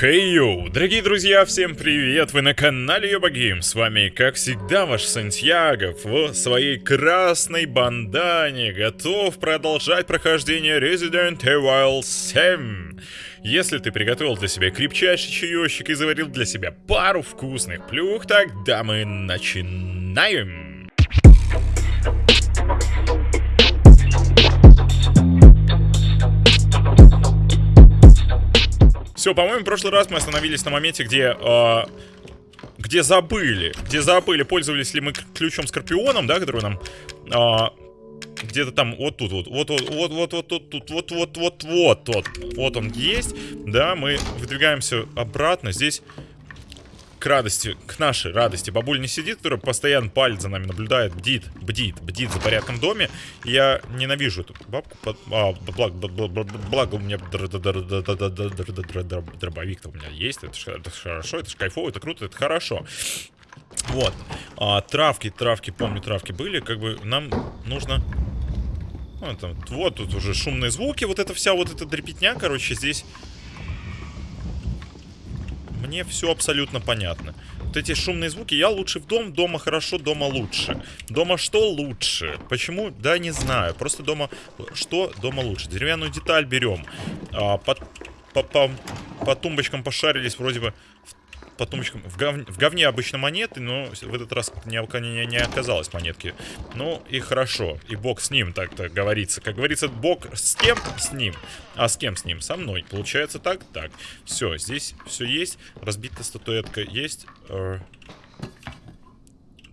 Хей йоу, дорогие друзья, всем привет! Вы на канале Йобагейм. С вами, как всегда, ваш Сантьяго в своей красной бандане готов продолжать прохождение Resident Evil 7. Если ты приготовил для себя крепчайший чаечек и заварил для себя пару вкусных плюх, тогда мы начинаем! Все, по-моему, в прошлый раз мы остановились на моменте, где... Э, где забыли. Где забыли, пользовались ли мы ключом Скорпионом, да, который нам... Э, где-то там, вот тут, вот, вот, вот, вот, вот, вот, тут, тут, вот, вот, вот, вот, вот, вот он есть, да, мы выдвигаемся обратно, здесь к радости, к нашей радости. Бабуль не сидит, которая постоянно палец за нами наблюдает, бдит, бдит, бдит за порядком в доме. Я ненавижу эту бабку. А, благо, у меня дробовик-то у меня есть. Это, это хорошо, это кайфово, это круто, это хорошо. Вот. А, травки, травки, помню, травки были. Как бы нам нужно... Ну, вот тут уже шумные звуки, вот эта вся вот эта дрепетня, короче, здесь мне все абсолютно понятно. Вот эти шумные звуки, я лучше в дом, дома хорошо, дома лучше. Дома что лучше? Почему? Да, не знаю. Просто дома... Что дома лучше? Деревянную деталь берем. А, по, по, по, по тумбочкам пошарились, вроде бы по. В, гов... в говне обычно монеты, но в этот раз не, не, не оказалось монетки. Ну и хорошо. И бог с ним, так-то говорится. Как говорится, бог с кем? С ним. А с кем с ним? Со мной. Получается так? Так. Все, здесь все есть. Разбитая статуэтка есть.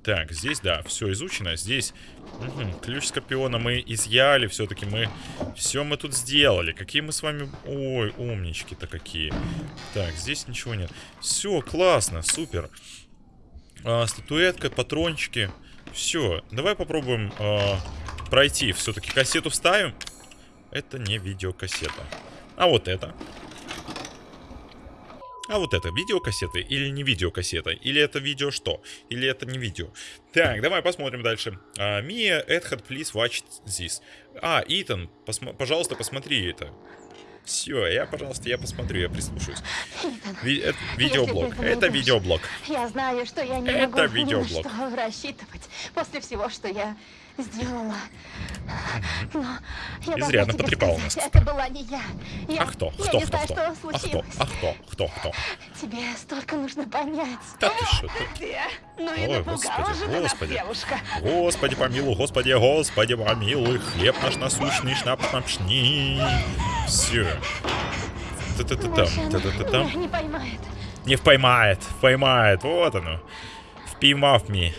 Так, здесь, да, все изучено. Здесь угу, ключ Скорпиона мы изъяли все-таки. Мы все мы тут сделали. Какие мы с вами... Ой, умнички-то какие. Так, здесь ничего нет. Все, классно, супер. А, статуэтка, патрончики. Все, давай попробуем а, пройти. Все-таки кассету вставим. Это не видеокассета. А вот это. А вот это видеокассеты или не видеокассета? Или это видео что? Или это не видео? Так, давай посмотрим дальше. Мия, uh, Эдхард, please watch this. А, Итан, посмо пожалуйста, посмотри это. Все, я, пожалуйста, я посмотрю, я прислушаюсь. Ви это видеоблог. Это видеоблог. Я знаю, что я не это могу видеоблог. рассчитывать после всего, что я сделала. Но я Изрядно сказать, нас. Это была не я. я А кто? Я Кто, кто, знаю, кто? А кто? А кто? Кто? Кто? Тебе столько нужно понять. Да ты что? Ты где? Ну Ой, господи, господи. девушка. Господи помилуй, господи, господи помилуй, хлеб наш насущный, шнапс напшни. Все. Та-та-та-там, та-та-та-там. не поймает. Не поймает, поймает, вот оно. Впимав ми.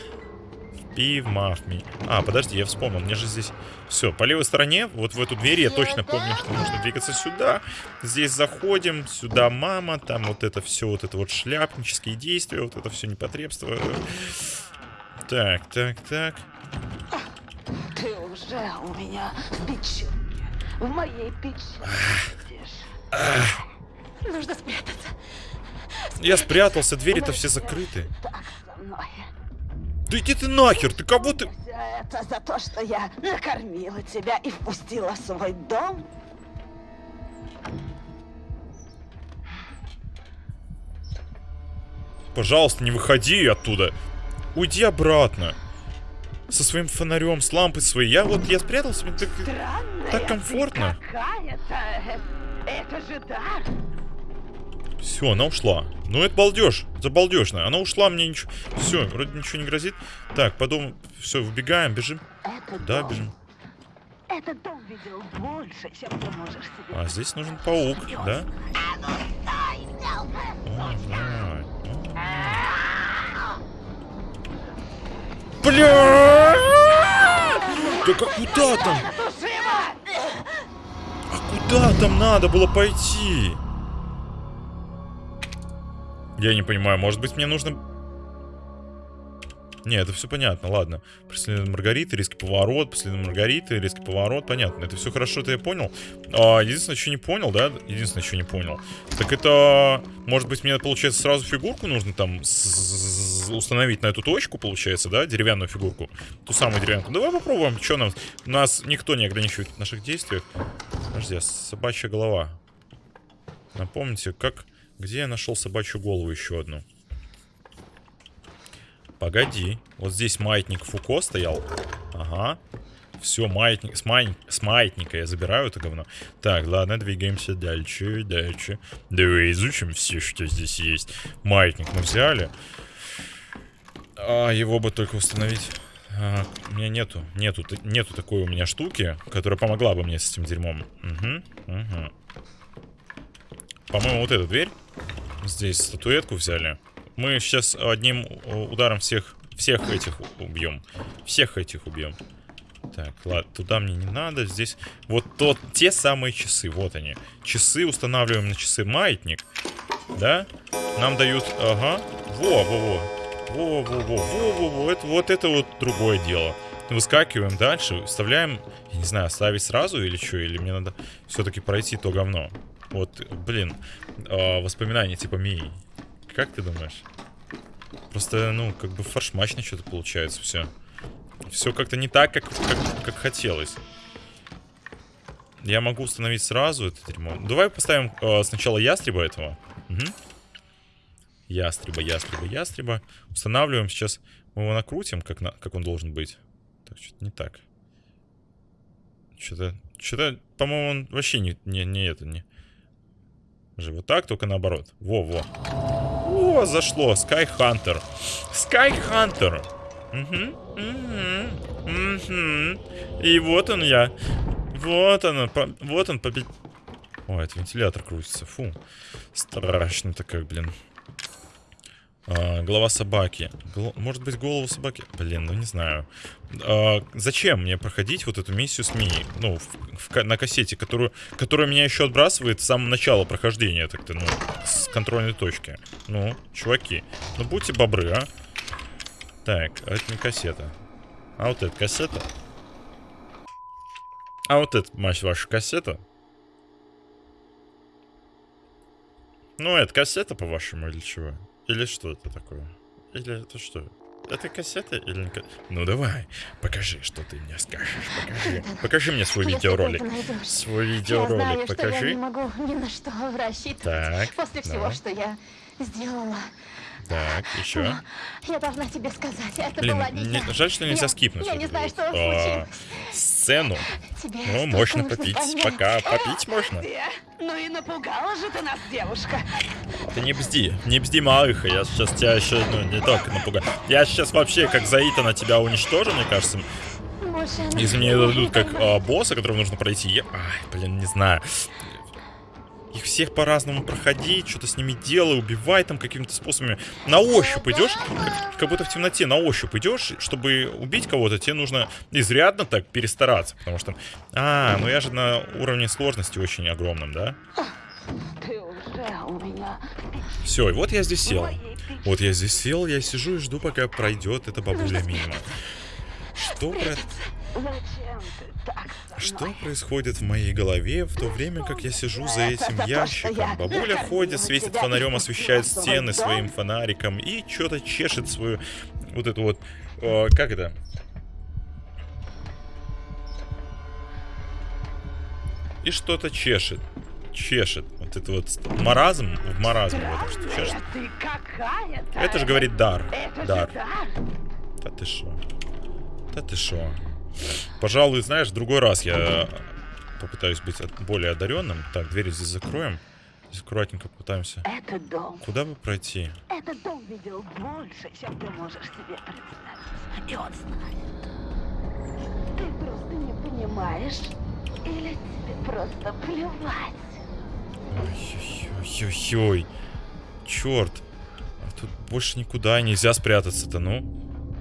Впимав ми. А, подожди, я вспомнил, мне же здесь... Все, по левой стороне, вот в эту дверь я точно помню, что нужно двигаться сюда. Здесь заходим, сюда мама, там вот это все, вот это вот шляпнические действия, вот это все непотребство. Так, так, так. Ты уже у меня в печенье. В моей сидишь. Нужно спрятаться. Я спрятался, двери-то все закрыты. Так со мной. Да иди ты нахер, ты кого ты... Все это за то, что я накормила тебя и впустила в свой дом? Пожалуйста, не выходи оттуда. Уйди обратно. Со своим фонарем, с лампой своей. Я вот, я спрятался, мне так, Странная так комфортно. какая-то. Это же дар. Все, она ушла. Ну, это балдеж. Забалдежно. Она ушла, мне ничего... Все, вроде ничего не грозит. Так, потом... Все, выбегаем, бежим. Это Да, дом. бежим. Этот дом видел больше, чем ты можешь себе. А здесь нужен паук, да? О, да. Бля! Да как куда там? А куда там надо было пойти? Я не понимаю, может быть мне нужно... Не, это все понятно, ладно. Преследование Маргариты, риски поворот, преследование Маргариты, риски поворот, понятно. Это все хорошо, это я понял. А, единственное, что не понял, да? Единственное, что не понял. Так это... Может быть, мне, получается, сразу фигурку нужно там установить на эту точку, получается, да? Деревянную фигурку. Ту самую деревянную. Давай попробуем, что нам... Нас никто не ограничивает в наших действиях. Подожди, а собачья голова. Напомните, как... Где я нашел собачью голову еще одну? Погоди. Вот здесь маятник Фуко стоял. Ага. Все, маятник, с, май, с маятника я забираю это говно. Так, ладно, двигаемся дальше, дальше. Давай изучим все, что здесь есть. Маятник мы взяли. А, его бы только установить. А, у меня нету, нету, нету такой у меня штуки, которая помогла бы мне с этим дерьмом. Угу, угу. По-моему, вот эта дверь. Здесь статуэтку взяли. Мы сейчас одним ударом всех, всех этих убьем. Всех этих убьем. Так, ладно, туда мне не надо. Здесь вот тот, те самые часы, вот они. Часы устанавливаем на часы маятник. Да? Нам дают, ага. Во, во, во. Во, во, во, во, во, во. Это, вот это вот другое дело. Выскакиваем дальше, вставляем, я не знаю, ставить сразу или что, или мне надо все-таки пройти то говно. Вот, блин, э, воспоминания типа Мии. Как ты думаешь? Просто, ну, как бы фаршмачно что-то получается все. Все как-то не так, как, как, как хотелось. Я могу установить сразу это дерьмо. Давай поставим э, сначала ястреба этого. Угу. Ястреба, ястреба, ястреба. Устанавливаем сейчас. Мы его накрутим, как, на, как он должен быть. Так, что-то не так. Что-то, что-то, по-моему, он вообще не, не, не это, не... Вот так, только наоборот. Во-во. О, зашло. Sky Hunter. Угу. Угу. Угу. И вот он я. Вот он, по, вот он побед... О, это вентилятор крутится. Фу. Страшно-то как, блин. А, голова собаки. Может быть, голову собаки? Блин, ну не знаю. А, зачем мне проходить вот эту миссию с Мией? Ну, в, в, на кассете, которую, которая меня еще отбрасывает с самого начала прохождения, так-то, ну, с контрольной точки. Ну, чуваки, ну будьте бобры, а. Так, а это не кассета. А вот это кассета? А вот это, мать ваша, кассета? Ну, это кассета, по-вашему, или чего? Или что это такое? Или это что? Это кассета или не Ну давай, покажи, что ты мне скажешь. Покажи. Покажи мне свой видеоролик. Свой видеоролик я знаю, покажи. Что я не могу ни на что рассчитывать. Так. После всего, давай. что я сделала. Так, еще. Я должна тебе сказать, это Блин, была не, жаль, что нельзя я, скипнуть. Я не знаю, что а. Сцену. Тебе ну, можно попить, понять. пока попить можно. Ну и напугала же ты нас, девушка. Ты не бзди, не бзди, малыха, я сейчас тебя еще, ну, не только напугаю. Я сейчас вообще, как Заита, на тебя уничтожу, мне кажется. Если мне дадут как а, босса, которого нужно пройти, я... Ай, блин, не знаю их всех по-разному проходить, что-то с ними делай, убивай там какими-то способами. На ощупь идешь, как, как будто в темноте на ощупь идешь, чтобы убить кого-то, тебе нужно изрядно так перестараться, потому что... А, ну я же на уровне сложности очень огромном, да? Ты уже у меня... Все, и вот я здесь сел. Вот я здесь сел, я сижу и жду, пока пройдет эта бабуля мимо. Что про... Что происходит в моей голове в то время, как я сижу за этим ящиком? Бабуля ходит, светит фонарем, освещает стены своим фонариком и что-то чешет свою... Вот эту вот... Э, как это? И что-то чешет. Чешет. Вот это вот маразм в маразме в этом что чешет. Это же говорит дар. Дар. Да ты шо? Да ты шо? Пожалуй, знаешь, в другой раз я попытаюсь быть более одаренным. Так, двери здесь закроем. Здесь аккуратненько попытаемся. Это дом. Куда бы пройти? Этот дом видел больше, чем ты можешь себе представить. И он знает. Ты просто не понимаешь? Или тебе просто плевать? Ой-ой-ой. Черт. А тут больше никуда нельзя спрятаться-то, ну.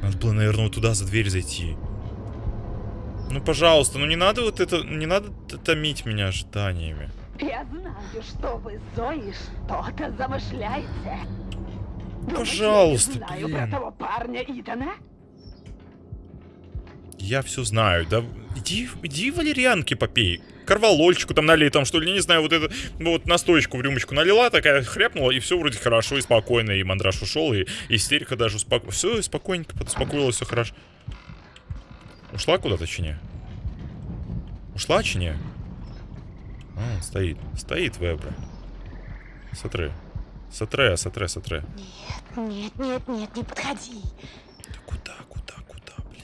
Надо было, наверное, вот туда за дверь зайти. Ну, пожалуйста, ну не надо вот это, не надо томить меня ожиданиями. Я знаю, что вы Зоей что-то замышляете. Пожалуйста, я знаю блин. про того парня Итана? Я все знаю, да иди, иди валерьянки попей. Карвалольчику там налей, там что ли, не знаю, вот это, ну, вот настоечку в рюмочку налила, такая хряпнула, и все вроде хорошо и спокойно, и мандраж ушел, и истерика даже успокоилась. Все, спокойненько подуспокоилось, все хорошо. Ушла куда-то, чи не? Ушла, чи не? А, стоит. Стоит вебра. Смотри. Сотре, сотре, сотре. Нет, нет, нет, нет, не подходи. Да куда, куда, куда, блин?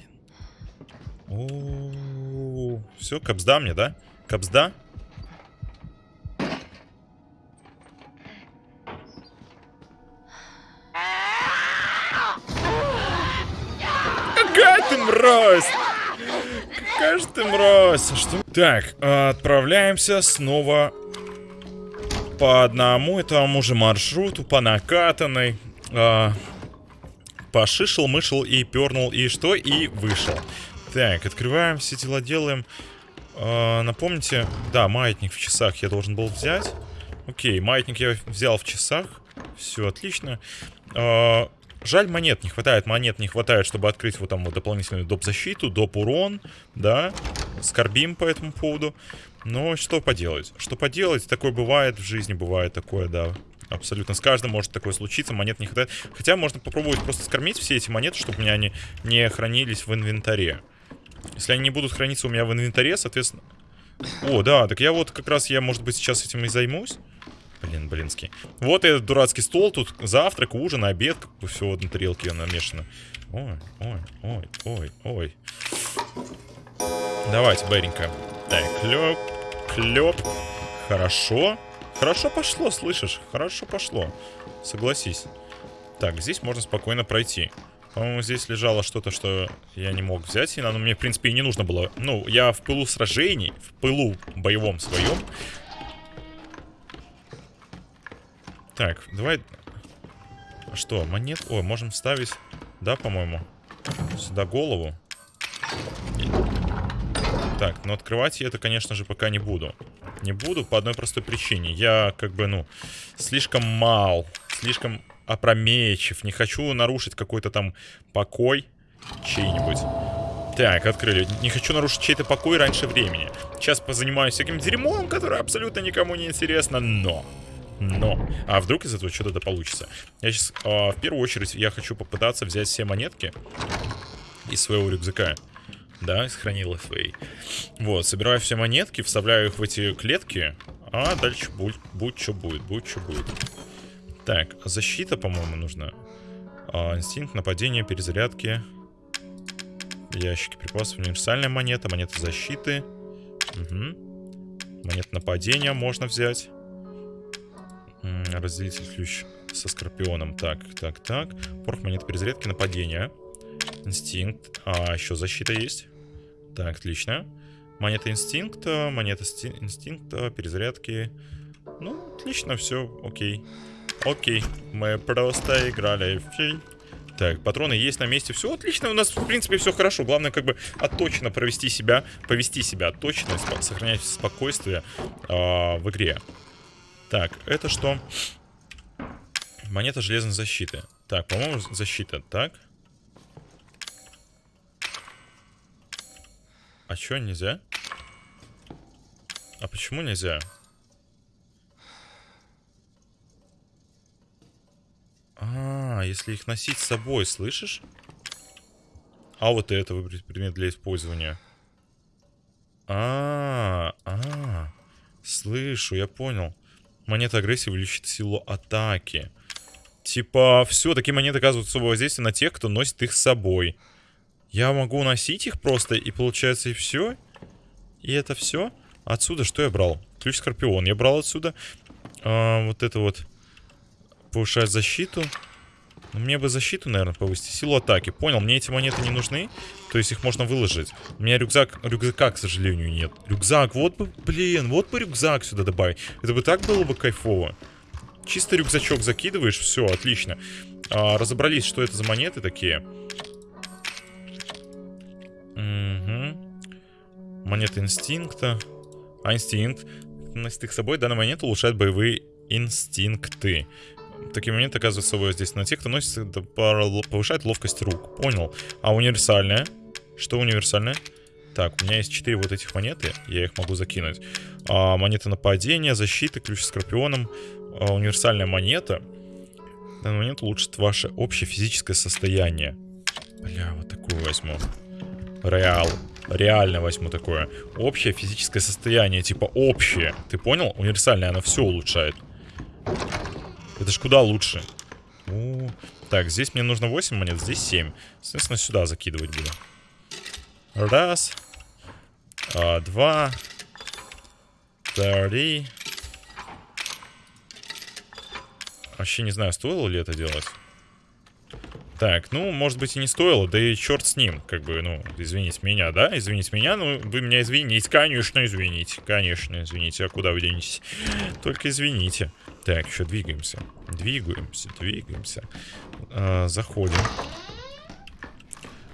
О, все, капсда мне, да? Капсда? Какая ты мразь! Какая же ты мразь! А Что? Так, отправляемся снова по одному и тому же маршруту, по накатанной. А, пошишел, мышел и пернул, и что? И вышел. Так, открываем, все дела делаем. А, напомните, да, маятник в часах я должен был взять. Окей, маятник я взял в часах. Все отлично. А, жаль, монет не хватает. Монет не хватает, чтобы открыть вот там вот дополнительную доп. защиту, доп. урон. Да, скорбим по этому поводу. Но что поделать? Что поделать? Такое бывает в жизни, бывает такое, да. Абсолютно с каждым может такое случиться, монет не хватает. Хотя можно попробовать просто скормить все эти монеты, чтобы у меня они не хранились в инвентаре. Если они не будут храниться у меня в инвентаре, соответственно... О, да, так я вот как раз, я, может быть, сейчас этим и займусь. Блин, блинский. Вот этот дурацкий стол, тут завтрак, ужин, обед, все вот на тарелке намешано. Ой, ой, ой, ой, ой. Давайте, быренько. Так, клёп, клёп. Хорошо. Хорошо пошло, слышишь? Хорошо пошло. Согласись. Так, здесь можно спокойно пройти. По-моему, здесь лежало что-то, что я не мог взять. И оно мне, в принципе, и не нужно было. Ну, я в пылу сражений, в пылу боевом своем. Так, давай... Что, монет? О, можем вставить, да, по-моему? Сюда голову. Так, но открывать я это, конечно же, пока не буду. Не буду по одной простой причине. Я, как бы, ну, слишком мал, слишком опрометчив. Не хочу нарушить какой-то там покой чей-нибудь. Так, открыли. Не хочу нарушить чей-то покой раньше времени. Сейчас позанимаюсь всяким дерьмом, которое абсолютно никому не интересно, но... Но. А вдруг из этого что-то получится? Я сейчас, э, в первую очередь, я хочу попытаться взять все монетки из своего рюкзака. Да, из хранила своей. Вот, собираю все монетки, вставляю их в эти клетки. А дальше будь, будь что будет, будь что будет. Так, защита, по-моему, нужна. А, инстинкт, нападения, перезарядки. Ящики припасов, универсальная монета, монета защиты. Угу. Монета нападения можно взять. Разделитель ключ со скорпионом. Так, так, так. Порох монет перезарядки, нападения. Инстинкт. А, еще защита есть. Так, отлично. Монета инстинкта, монета сти- инстинкта, перезарядки. Ну, отлично, все, окей. Окей, мы просто играли. Так, патроны есть на месте. Все отлично, у нас, в принципе, все хорошо. Главное, как бы, отточно провести себя, повести себя отточно, сохранять спокойствие а, в игре. Так, это что? Монета железной защиты. Так, по-моему, защита. Так. А чё, нельзя? А почему нельзя? А, если их носить с собой, слышишь? А вот это выбрать предмет для использования. А, а, слышу, я понял. Монета агрессии увеличит силу атаки. Типа, все, такие монеты оказывают особое воздействие на тех, кто носит их с собой. Я могу носить их просто, и получается и все? И это все? Отсюда что я брал? Ключ Скорпион. Я брал отсюда а, вот это вот повышает защиту. Ну, Мне бы защиту, наверное, повысить. Силу атаки. Понял, мне эти монеты не нужны. То есть их можно выложить. У меня рюкзак, рюкзака, к сожалению, нет. Рюкзак, вот бы, блин, вот бы рюкзак сюда добавить. Это бы так было бы кайфово. Чисто рюкзачок закидываешь, все, отлично. А, разобрались, что это за монеты такие. Угу. Монета инстинкта. А инстинкт. Носить их с собой, данная монета улучшает боевые инстинкты. Такие моменты оказывают собой здесь на тех, кто носит, повышает ловкость рук. Понял. А универсальная? Что универсальная? Так, у меня есть 4 вот этих монеты, я их могу закинуть. А, монета нападения, защиты, ключ с скорпионом. А, универсальная монета. Данный момент улучшит ваше общее физическое состояние. Бля, вот такую возьму. Реал. Реально возьму такое. Общее физическое состояние, типа общее. Ты понял? Универсальное, оно все улучшает. Это ж куда лучше. У, Так, здесь мне нужно 8 монет, здесь 7. Соответственно, сюда закидывать буду. Раз. А, два. Три. Вообще не знаю, стоило ли это делать. Так, ну, может быть и не стоило, да и черт с ним, как бы, ну, извините меня, да, извините меня, ну, вы меня извините, конечно, извините, конечно, извините, а куда вы денетесь? Только извините. Так, еще двигаемся, двигаемся, двигаемся, а, заходим.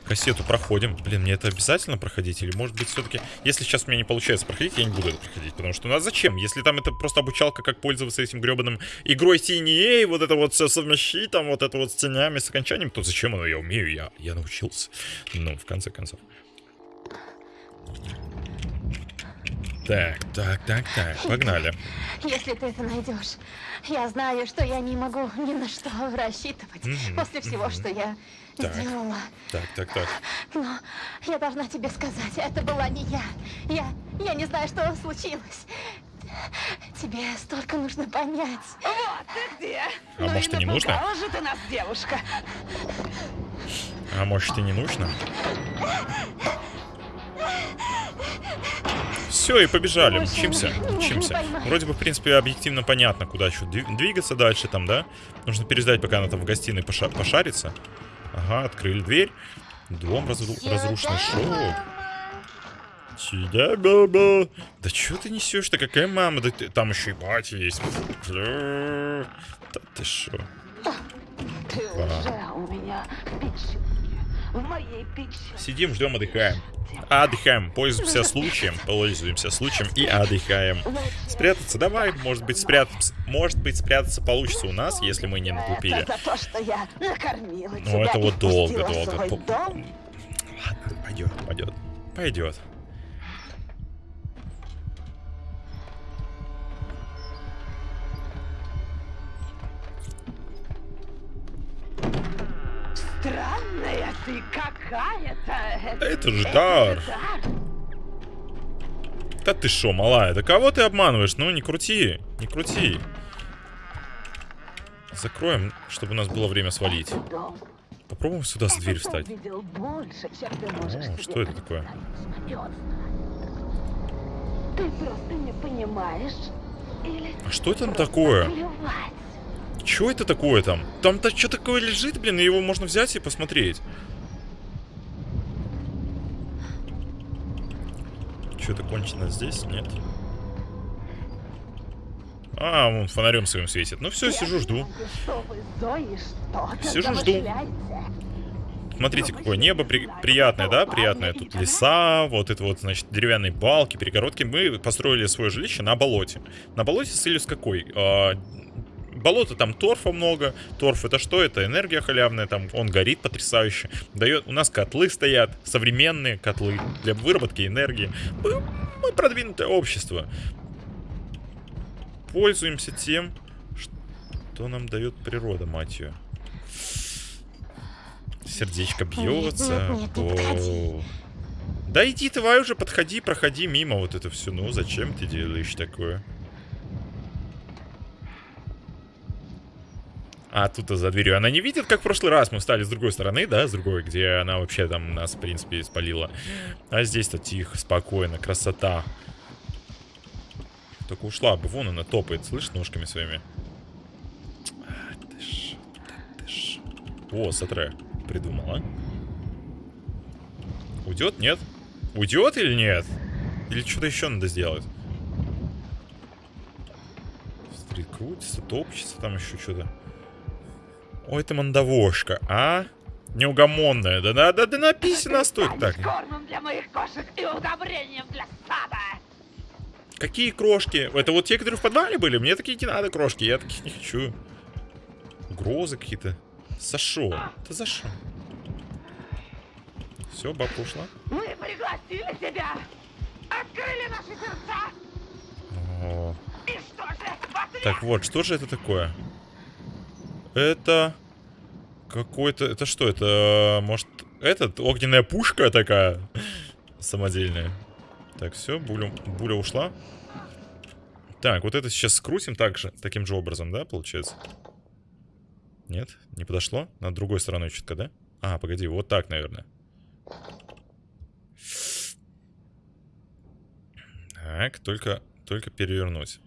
Кассету проходим. Блин, мне это обязательно проходить? Или может быть все-таки... Если сейчас у меня не получается проходить, я не буду это проходить. Потому что, ну а зачем? Если там это просто обучалка, как пользоваться этим гребаным игрой TNA, вот это вот все совмещить, там вот это вот с тенями, с окончанием, то зачем оно? Я умею, я, я научился. Ну, в конце концов. Так, так, так, так, погнали. Если ты это найдешь, я знаю, что я не могу ни на что рассчитывать Мгм, после всего, мгм. что я Так. сделала. Так, так, так. Но я должна тебе сказать, это была не я. Я, я не знаю, что случилось. Тебе столько нужно понять. Вот ты где! А ну может, и и не нужно? же ты нас, девушка. А может и не нужно? Все, и побежали, Больше мчимся, мчимся. поймаю. Вроде бы, в принципе, объективно понятно, куда еще двигаться дальше там, да? Нужно переждать, пока она там в гостиной поша- пошарится. Ага, открыли дверь. Дом разру- разрушенный. Шоу. Сюда, баба. Да что ты несешь-то? Какая мама? Да ты- там еще и батя есть. Да ты шо? Ты уже у меня Сидим, ждем, отдыхаем. Отдыхаем, пользуемся случаем, пользуемся случаем и отдыхаем. Спрятаться давай, может быть спрятаться, может быть спрятаться получится у нас, если мы не наглупили. Это за то, что я накормила Ну это вот долго, долго. Ладно, пойдет, пойдет, пойдет. Ты какая-то. Это ж дар. дар. Да ты шо, малая, да кого ты обманываешь? Ну не крути, не крути. Закроем, чтобы у нас было время свалить. Попробуем сюда с дверь встать. больше, О, что это такое? представить. И он знает. Ты просто не понимаешь. Или А что там такое? плевать. Чё это такое там? Там-то что такое лежит, блин, и его можно взять и посмотреть. Что-то кончено здесь? Нет. А, он фонарем своим светит. Ну все, сижу, жду. Сижу, жду. Смотрите, какое небо при- приятное, да? Приятное. Тут леса, вот это вот, значит, деревянные балки, перегородки. Мы построили свое жилище на болоте. На болоте с целью с какой? Болото там торфа много. Торф это что? Это энергия халявная, там он горит потрясающе. Дает, у нас котлы стоят, современные котлы для выработки энергии. Мы, мы продвинутое общество. Пользуемся тем, что нам дает природа, мать ее. Сердечко бьется. нет, не подходи. О. Да иди давай уже, подходи, проходи мимо вот это все. Ну, зачем ты делаешь такое? А тут за дверью она не видит, как в прошлый раз мы стали с другой стороны, да, с другой, где она вообще там нас, в принципе, спалила. А здесь-то тихо, спокойно, красота. Только ушла бы, вон она топает, слышишь, ножками своими. О, Сатре придумала. Уйдет, нет? Уйдет или нет? Или что-то еще надо сделать? Смотри, крутится, топчется, там еще что-то. Ой, это мандавошка, а? Неугомонная. Да, да, да, да написано, стоит станешь так. кормом для моих кошек и удобрением для стада. Какие крошки? Это вот те, которые в подвале были? Мне такие не надо крошки, я таких не хочу. Угрозы какие-то. Шо? Да за шо? Все, бабка ушла. Мы пригласили тебя. Открыли наши сердца. О, И что же? ответ Так вот, что же это такое? Это какой-то... Это что? Это, может, этот? Огненная пушка такая? Самодельная. Так, все, буля, буля ушла. Так, вот это сейчас скрутим так же, таким же образом, да, получается? Нет? Не подошло? На другой стороной чутка, да? А, погоди, вот так, наверное. Так, только, только перевернуть.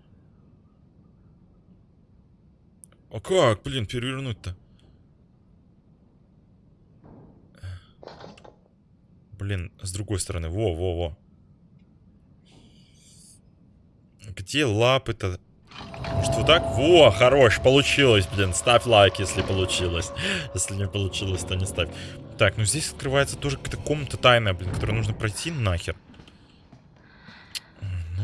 А как, блин, перевернуть-то? Блин, с другой стороны. Во, во, во. Где лапы-то? Может вот так? Во, хорош, получилось, блин. Ставь лайк, если получилось. Если не получилось, то не ставь. Так, ну здесь открывается тоже какая-то комната тайная, блин, которую нужно пройти нахер.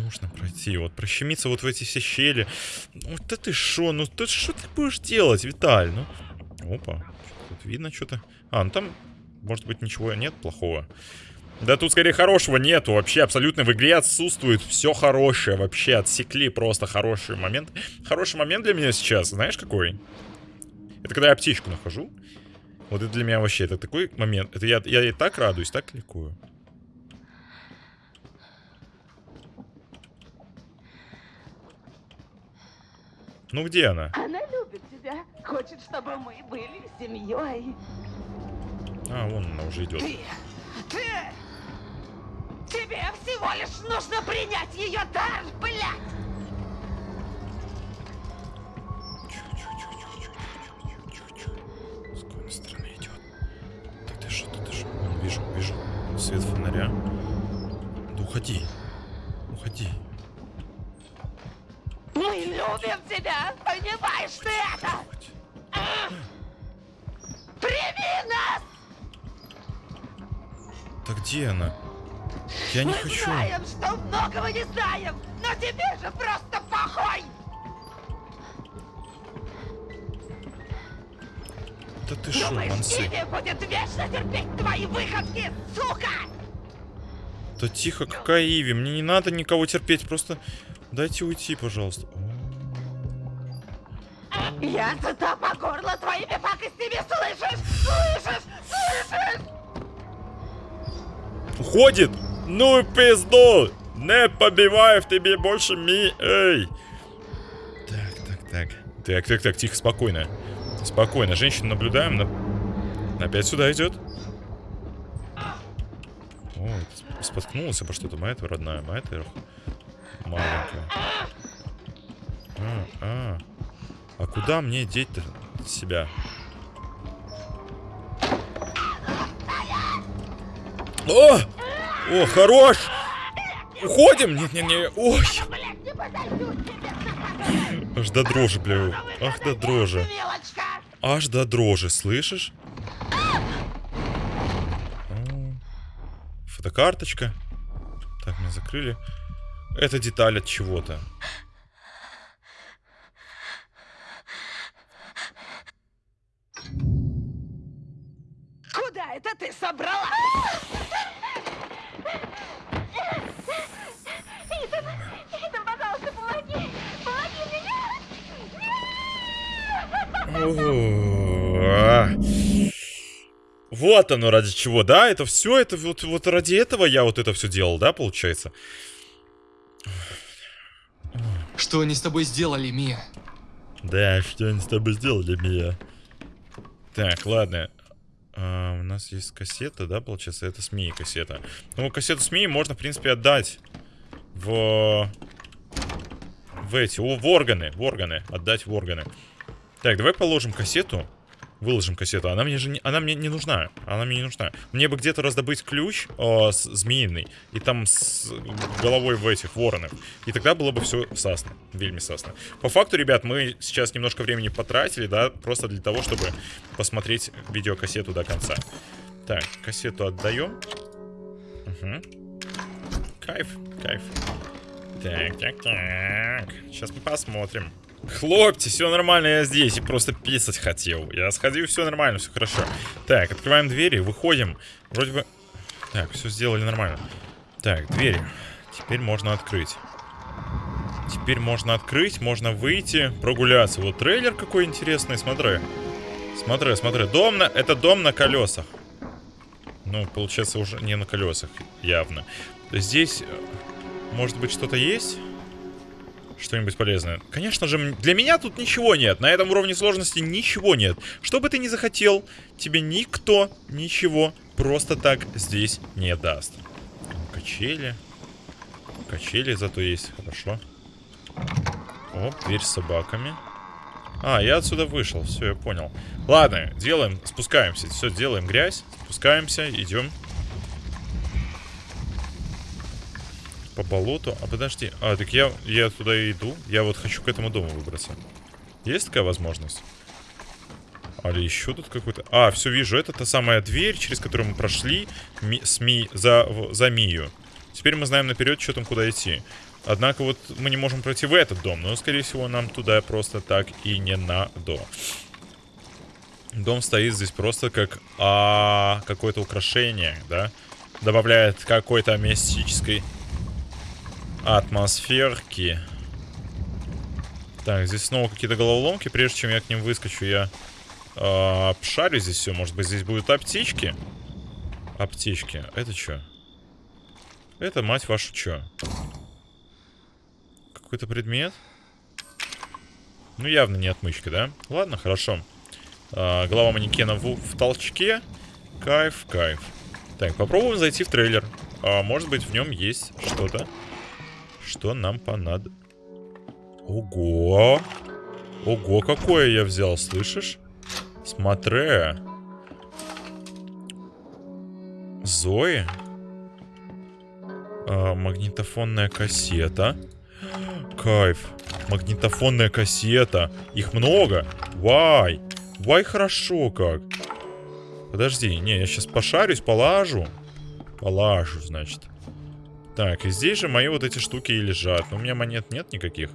Нужно пройти, вот прощемиться вот в эти все щели. Ну да ты шо, ну ты что ты будешь делать, Виталь? Ну, опа, тут видно что-то. А, ну там, может быть, ничего нет плохого. Да тут скорее хорошего нету. Вообще абсолютно в игре отсутствует все хорошее. Вообще отсекли просто хороший момент. Хороший момент для меня сейчас, знаешь какой? Это когда я аптечку нахожу. Вот это для меня вообще, это такой момент. Это я, я и так радуюсь, так ликую. Ну где она? Она любит тебя. Хочет, чтобы мы были семьей. А, вон она уже идет. Ты... Ты... Тебе всего лишь нужно принять ее дар, блядь! Любим тебя! Понимаешь ты это? Прими нас! Так где она? Я не Мы хочу. знаем, что многого не знаем, но тебе же просто похуй! Да ты шо, Думаешь? Иви будет вечно терпеть твои выходки, сука! Да тихо, какая Иви? Мне не надо никого терпеть, просто дайте уйти, пожалуйста. Я сыта по горло твоими пакостями, слышишь? Слышишь? Слышишь? Уходит! Ну и пизду! Не побивай в тебе больше ми... Эй! Так, так, так. Так, так, так, тихо, спокойно. Спокойно, женщину наблюдаем. На... Опять сюда идет. О, споткнулась обо что-то. Моя родная, моя маленькая. А, а. А куда мне деть-то себя? О! О, хорош! Уходим? Нет-нет-нет. Ой. Аж до дрожи, бля. Ах, до дрожи. Аж до дрожи, слышишь? Фотокарточка. Так, мы закрыли. Это деталь от чего-то. Куда это ты собрала? Итан, Итан, пожалуйста, помоги! Помоги мне! Вот оно ради чего, да? Это все, это вот, вот ради этого я вот это все делал, да, получается? Что они с тобой сделали, Мия? Да, что они с тобой сделали, Мия? Так, ладно. А, у нас есть кассета, да, получается? Это СМИ кассета. Ну, кассету СМИ можно, в принципе, отдать в... В эти, в органы, в органы. Отдать в органы. Так, давай положим кассету. Выложим кассету. Она мне же не, она мне не нужна. Она мне не нужна. Мне бы где-то раздобыть ключ э, с, змеиный. И там с головой в этих воронах. И тогда было бы все сасно. Вельми сасно. По факту, ребят, мы сейчас немножко времени потратили, да, просто для того, чтобы посмотреть видеокассету до конца. Так, кассету отдаем. Угу. Кайф, кайф. Так, так, так. Сейчас мы посмотрим. Хлопьте, все нормально, я здесь. И просто писать хотел. Я сходил, все нормально, все хорошо. Так, открываем двери, выходим. Вроде бы... Так, все сделали нормально. Так, двери. Теперь можно открыть. Теперь можно открыть, можно выйти, прогуляться. Вот трейлер какой интересный, смотри. Смотри, смотри. Дом на... Это дом на колесах. Ну, получается, уже не на колесах, явно. Здесь, э, может быть, что-то есть? Что-нибудь полезное. Конечно же, для меня тут ничего нет. На этом уровне сложности ничего нет. Что бы ты ни захотел, тебе никто ничего просто так здесь не даст. Качели. Качели зато есть, хорошо. О, дверь с собаками. А, я отсюда вышел, все, я понял. Ладно, делаем, спускаемся. Все, делаем грязь, спускаемся, идем. По болоту. А подожди. А, так я, я туда и иду. Я вот хочу к этому дому выбраться. Есть такая возможность? Али еще тут какой-то... А, все вижу. Это та самая дверь, через которую мы прошли ми, с Ми, за, за Мию. Теперь мы знаем наперед, что там, куда идти. Однако вот мы не можем пройти в этот дом. Но, скорее всего, нам туда просто так и не надо. Дом стоит здесь просто как а, какое-то украшение, да? Добавляет какой-то мистической атмосферки. Так, здесь снова какие-то головоломки. Прежде чем я к ним выскочу, я а, обшарю здесь все. Может быть, здесь будут аптечки? Аптечки. Это что? Это, мать вашу, что? Какой-то предмет? Ну, явно не отмычка, да? Ладно, хорошо. А, голова манекена в, в толчке. Кайф, кайф. Так, попробуем зайти в трейлер. А, может быть, в нем есть что-то, что нам понадобится. Ого! Ого, какое я взял, слышишь? Смотри. Зои. А, магнитофонная кассета. Кайф. Магнитофонная кассета. Их много. Вай. Вай хорошо как. Подожди, не, я сейчас пошарюсь, полажу. Полажу, значит. Так, и здесь же мои вот эти штуки и лежат. Но у меня монет нет никаких.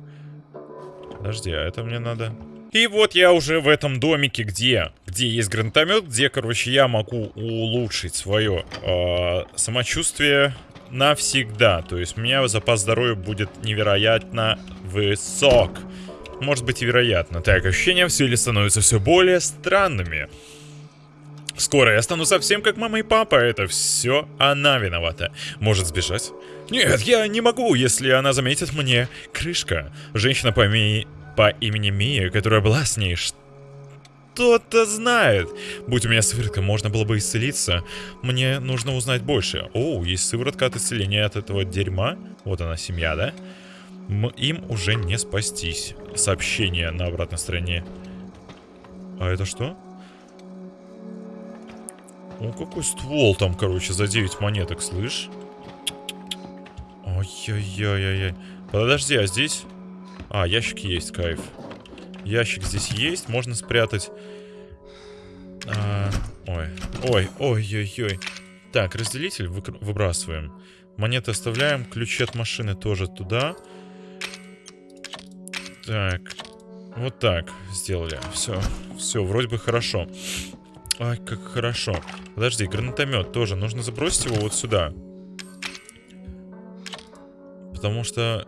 Подожди, а это мне надо... И вот я уже в этом домике, где, где есть гранатомет, где, короче, я могу улучшить свое э, самочувствие навсегда. То есть у меня запас здоровья будет невероятно высок. Может быть и вероятно. Так, ощущения в силе становятся все более странными. Скоро я стану совсем как мама и папа. Это все она виновата. Может сбежать? Нет, я не могу, если она заметит мне. Крышка. Женщина по, ми- по имени Мия, которая была с ней. Что-то знает. Будь у меня сыворотка, можно было бы исцелиться. Мне нужно узнать больше. О, есть сыворотка от исцеления от этого дерьма. Вот она, семья, да? М- им уже не спастись. Сообщение на обратной стороне. А это что? О, какой ствол там, короче, за 9 монеток, слышь? Ой-ой-ой-ой-ой. Подожди, а здесь... А, ящик есть, кайф. Ящик здесь есть, можно спрятать... А, ой, ой, ой-ой-ой. Так, разделитель выбрасываем. Монеты оставляем, ключи от машины тоже туда. Так, вот так сделали. Все, все, вроде бы хорошо. Ай, как хорошо. Подожди, гранатомет тоже. Нужно забросить его вот сюда. Потому что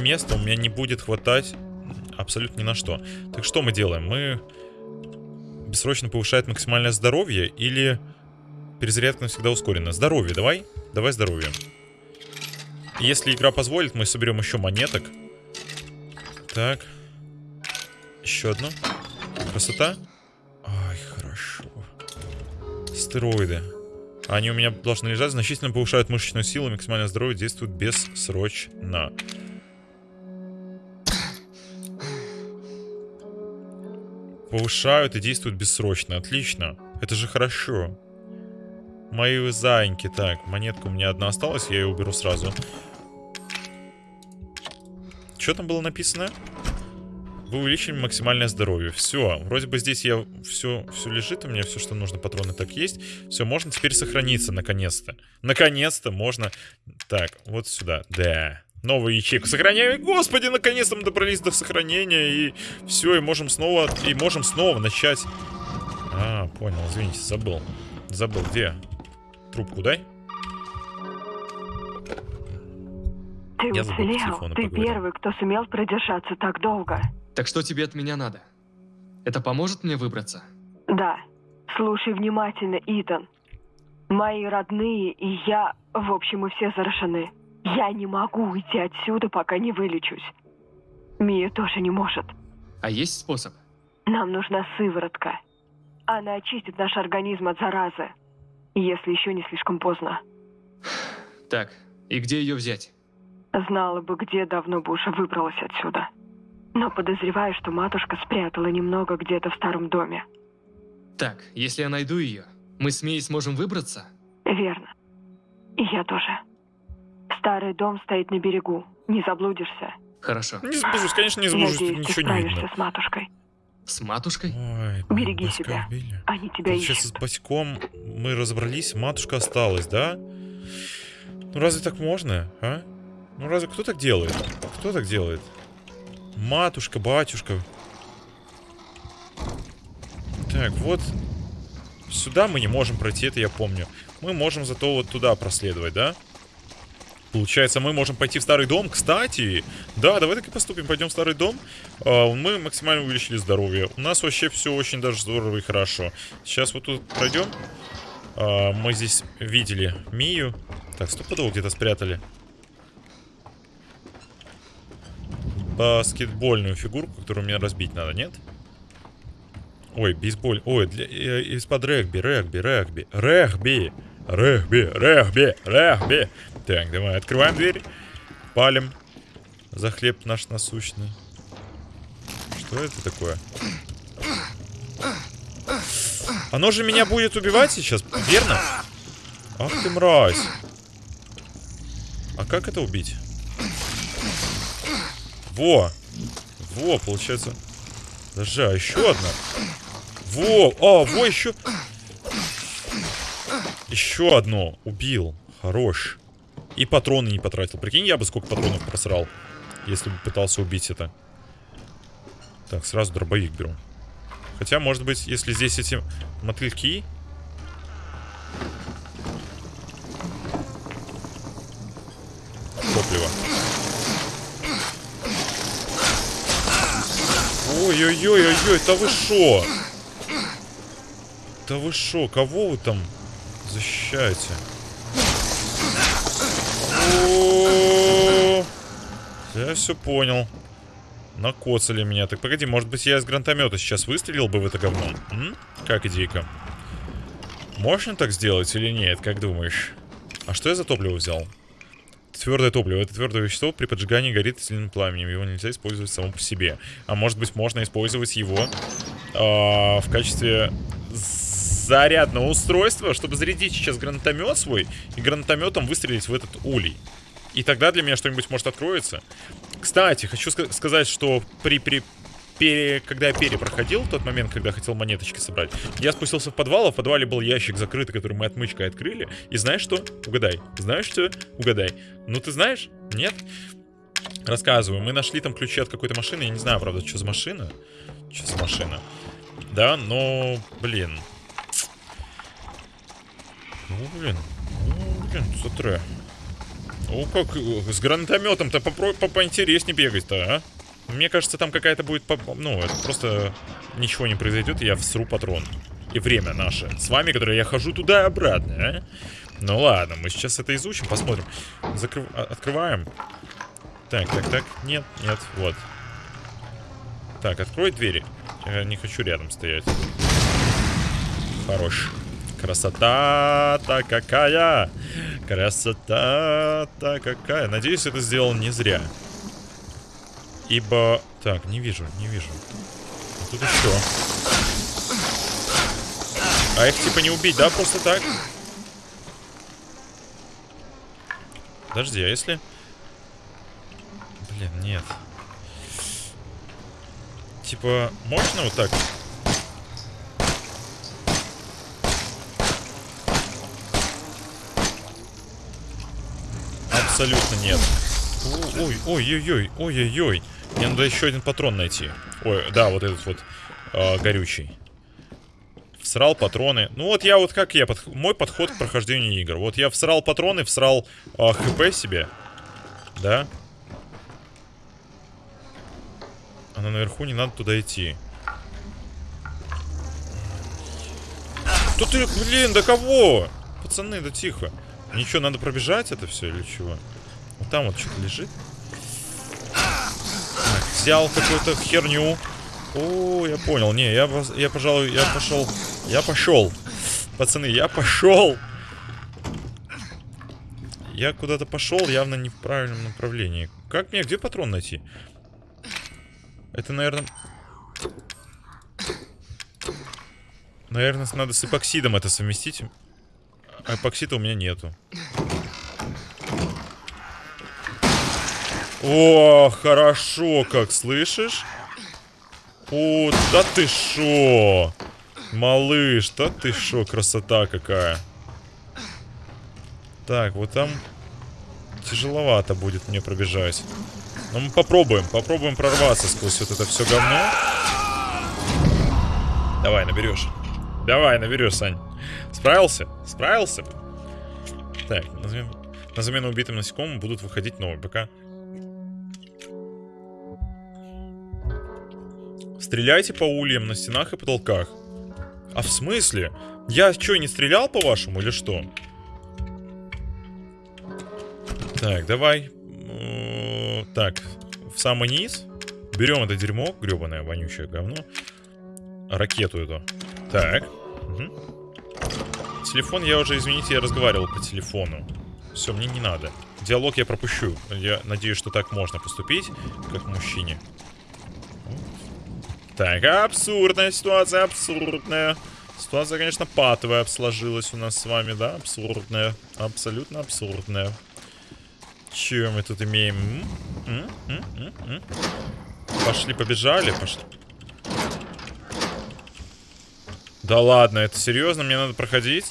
места у меня не будет хватать абсолютно ни на что. Так что мы делаем? Мы бессрочно повышает максимальное здоровье или перезарядка навсегда ускорена? Здоровье, давай. Давай здоровье. Если игра позволит, мы соберем еще монеток. Так. Еще одну. Красота. Хорошо. Стероиды. Они у меня должны лежать, значительно повышают мышечную силу, максимальное здоровье действует бессрочно. Повышают и действуют бессрочно. Отлично. Это же хорошо. Мои заиньки. Так, монетка у меня одна осталась, я ее уберу сразу. Что там было написано? Вы увеличили максимальное здоровье. Все, вроде бы здесь я все, все лежит, у меня все, что нужно, патроны так есть. Все, можно теперь сохраниться, наконец-то. Наконец-то можно... Так, вот сюда. Да. Новую ячейку сохраняем. Господи, наконец-то мы добрались до сохранения. И все, и можем снова... И можем снова начать... А, понял, извините, забыл. Забыл, где? Трубку дай. Ты Я уцелел. Ты поговорить. первый, кто сумел продержаться так долго. Так что тебе от меня надо? Это поможет мне выбраться? Да. Слушай внимательно, Итан. Мои родные и я, в общем, мы все заражены. Я не могу уйти отсюда, пока не вылечусь. Мия тоже не может. А есть способ? Нам нужна сыворотка. Она очистит наш организм от заразы. Если еще не слишком поздно. Так, и где ее взять? Знала бы, где давно бы уже выбралась отсюда. Но подозреваю, что матушка спрятала немного где-то в старом доме. Так, если я найду ее, мы с Мией сможем выбраться? Верно. И я тоже. Старый дом стоит на берегу. Не заблудишься. Хорошо. Не сбежусь, конечно, не тут Надеюсь, ты ничего не справишься видно. с матушкой. С матушкой? Ой, Береги себя. убили. Они тебя с ищут. Баськом мы разобрались, матушка осталась, да? Ну разве так можно, а? Ну разве кто так делает? Кто так делает? Матушка, батюшка. Так, вот. Сюда мы не можем пройти, это я помню. Мы можем зато вот туда проследовать, да? Получается, мы можем пойти в старый дом. Кстати, да, давай так и поступим. Пойдем в старый дом. А, Мы максимально увеличили здоровье. У нас вообще все очень даже здорово и хорошо. Сейчас вот тут пройдем. А, Мы здесь видели Мию. Так, стопудово где-то спрятали. Баскетбольную фигурку, которую мне разбить надо, нет? Ой, бейсболь. Ой, для, э, из-под регби, регби, регби. Регби. Регби, регби, регби. Так, давай, открываем дверь. Палим. За хлеб наш насущный. Что это такое? Оно же меня будет убивать сейчас, верно? Ах ты мразь. А как это убить? Во! Во, получается... Подожди, а еще одна? Во! А, во, еще... Еще одно. Убил. Хорош. И патроны не потратил. Прикинь, я бы сколько патронов просрал, если бы пытался убить это. Так, сразу дробовик беру. Хотя, может быть, если здесь эти мотыльки... Ой-ой-ой-ой-ой, да вы шо? Да вы шо, кого вы там защищаете? Я все понял. Накоцали меня. Так погоди, может быть я из гранатомета сейчас выстрелил бы в это говно? Как идейка? Можно так сделать или нет, как думаешь? А что я за топливо взял? Твердое топливо. Это твердое вещество при поджигании горит сильным пламенем. Его нельзя использовать само по себе. А может быть можно использовать его а, в качестве зарядного устройства, чтобы зарядить сейчас гранатомет свой и гранатометом выстрелить в этот улей. И тогда для меня что-нибудь может откроется. Кстати, хочу ска- сказать, что при, при пере- когда я перепроходил, тот момент, когда хотел монеточки собрать, я спустился в подвал, а в подвале был ящик закрытый, который мы отмычкой открыли. И знаешь что? Угадай. Знаешь что? Угадай. Ну ты знаешь? Нет? Рассказываю. Мы нашли там ключи от какой-то машины. Я не знаю, правда, что за машина. Что за машина. Да, но, блин. Ну, блин. Ну, блин, смотри. Ну, как с гранатометом-то попро- по поинтереснее бегать-то, а? Мне кажется, там какая-то будет... Ну, это просто ничего не произойдет, и я всру патрон. И время наше. С вами, которое я хожу туда и обратно, а? Ну ладно, мы сейчас это изучим, посмотрим. Закрыв... а- Открываем. Так, так, так. Нет, нет, вот. Так, открой двери. Я не хочу рядом стоять. Хорош. Красота-то какая! Красота-то какая! Надеюсь, это сделал не зря. Ибо... Так, не вижу, не вижу. А тут еще. А их типа не убить, да, просто так? Подожди, а если... Блин, нет. Типа, можно вот так? Абсолютно нет. Ой, ой-ой-ой, ой-ой-ой. Мне надо еще один патрон найти. Ой, да, вот этот вот э, горючий. Всрал патроны. Ну вот я вот как я, подх- мой подход к прохождению игр. Вот я всрал патроны, всрал э, хп себе. Да. А на наверху не надо туда идти. Что ты, блин, да кого? Пацаны, да тихо. Ничего, надо пробежать это все или чего? Вот там вот что-то лежит. Взял какую-то херню. О, я понял. Не, я, я пожалуй, я пошел. Я пошел. Пацаны, я пошел. Я куда-то пошел, явно не в правильном направлении. Как мне, где патрон найти? Это, наверное... Наверное, надо с эпоксидом это совместить. А эпоксида у меня нету. О, хорошо, как слышишь? О, да ты шо? Малыш, да ты шо, красота какая. Так, вот там тяжеловато будет мне пробежать. Но мы попробуем, попробуем прорваться сквозь вот это все говно. Давай, наберешь. Давай, наберешь, Сань. Справился? Справился? Так, на замену, на замену убитым насекомым будут выходить новые. Пока Стреляйте по ульям на стенах и потолках. А в смысле? Я что, не стрелял по-вашему или что? Так, давай. Так, в самый низ. Берем это дерьмо, гребаное, вонючее говно. Ракету эту. Так. Мгм. Телефон я уже, извините, я разговаривал по телефону. Все, мне не надо. Диалог я пропущу. Я надеюсь, что так можно поступить, как мужчине. Так, абсурдная ситуация, абсурдная. Ситуация, конечно, патовая сложилась у нас с вами, да? Абсурдная. Абсолютно абсурдная. Че мы тут имеем? М? М? М? Пошли, побежали, пошли. Да ладно, это серьезно? Мне надо проходить?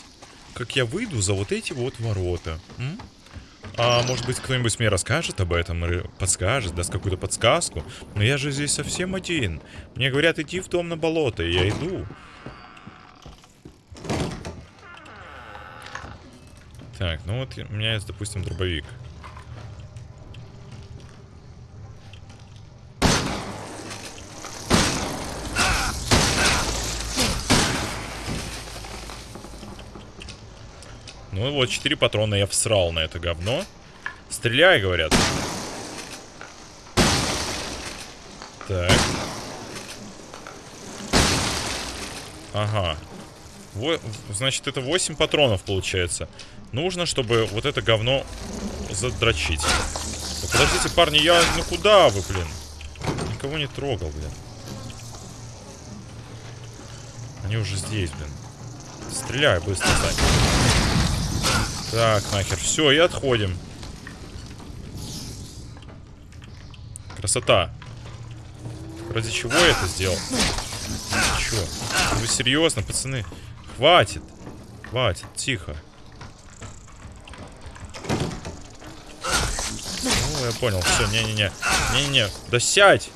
Как я выйду за вот эти вот ворота? М? А может быть кто-нибудь мне расскажет об этом, или подскажет, даст какую-то подсказку? Но я же здесь совсем один. Мне говорят идти в дом на болото, и я иду. Так, ну вот у меня есть, допустим, дробовик. Ну вот, 4 патрона я всрал на это говно. Стреляй, говорят. Так. Ага. Во- значит, это 8 патронов получается. Нужно, чтобы вот это говно задрочить. Подождите, парни, я... Ну куда вы, блин? Никого не трогал, блин. Они уже здесь, блин. Стреляй быстро, Сань. Так, нахер. Все, и отходим. Красота. Ради чего я это сделал? Чё? Вы серьезно, пацаны? Хватит. Хватит, тихо. Ну, я понял. Все, не-не-не. Не-не-не. Да сядь.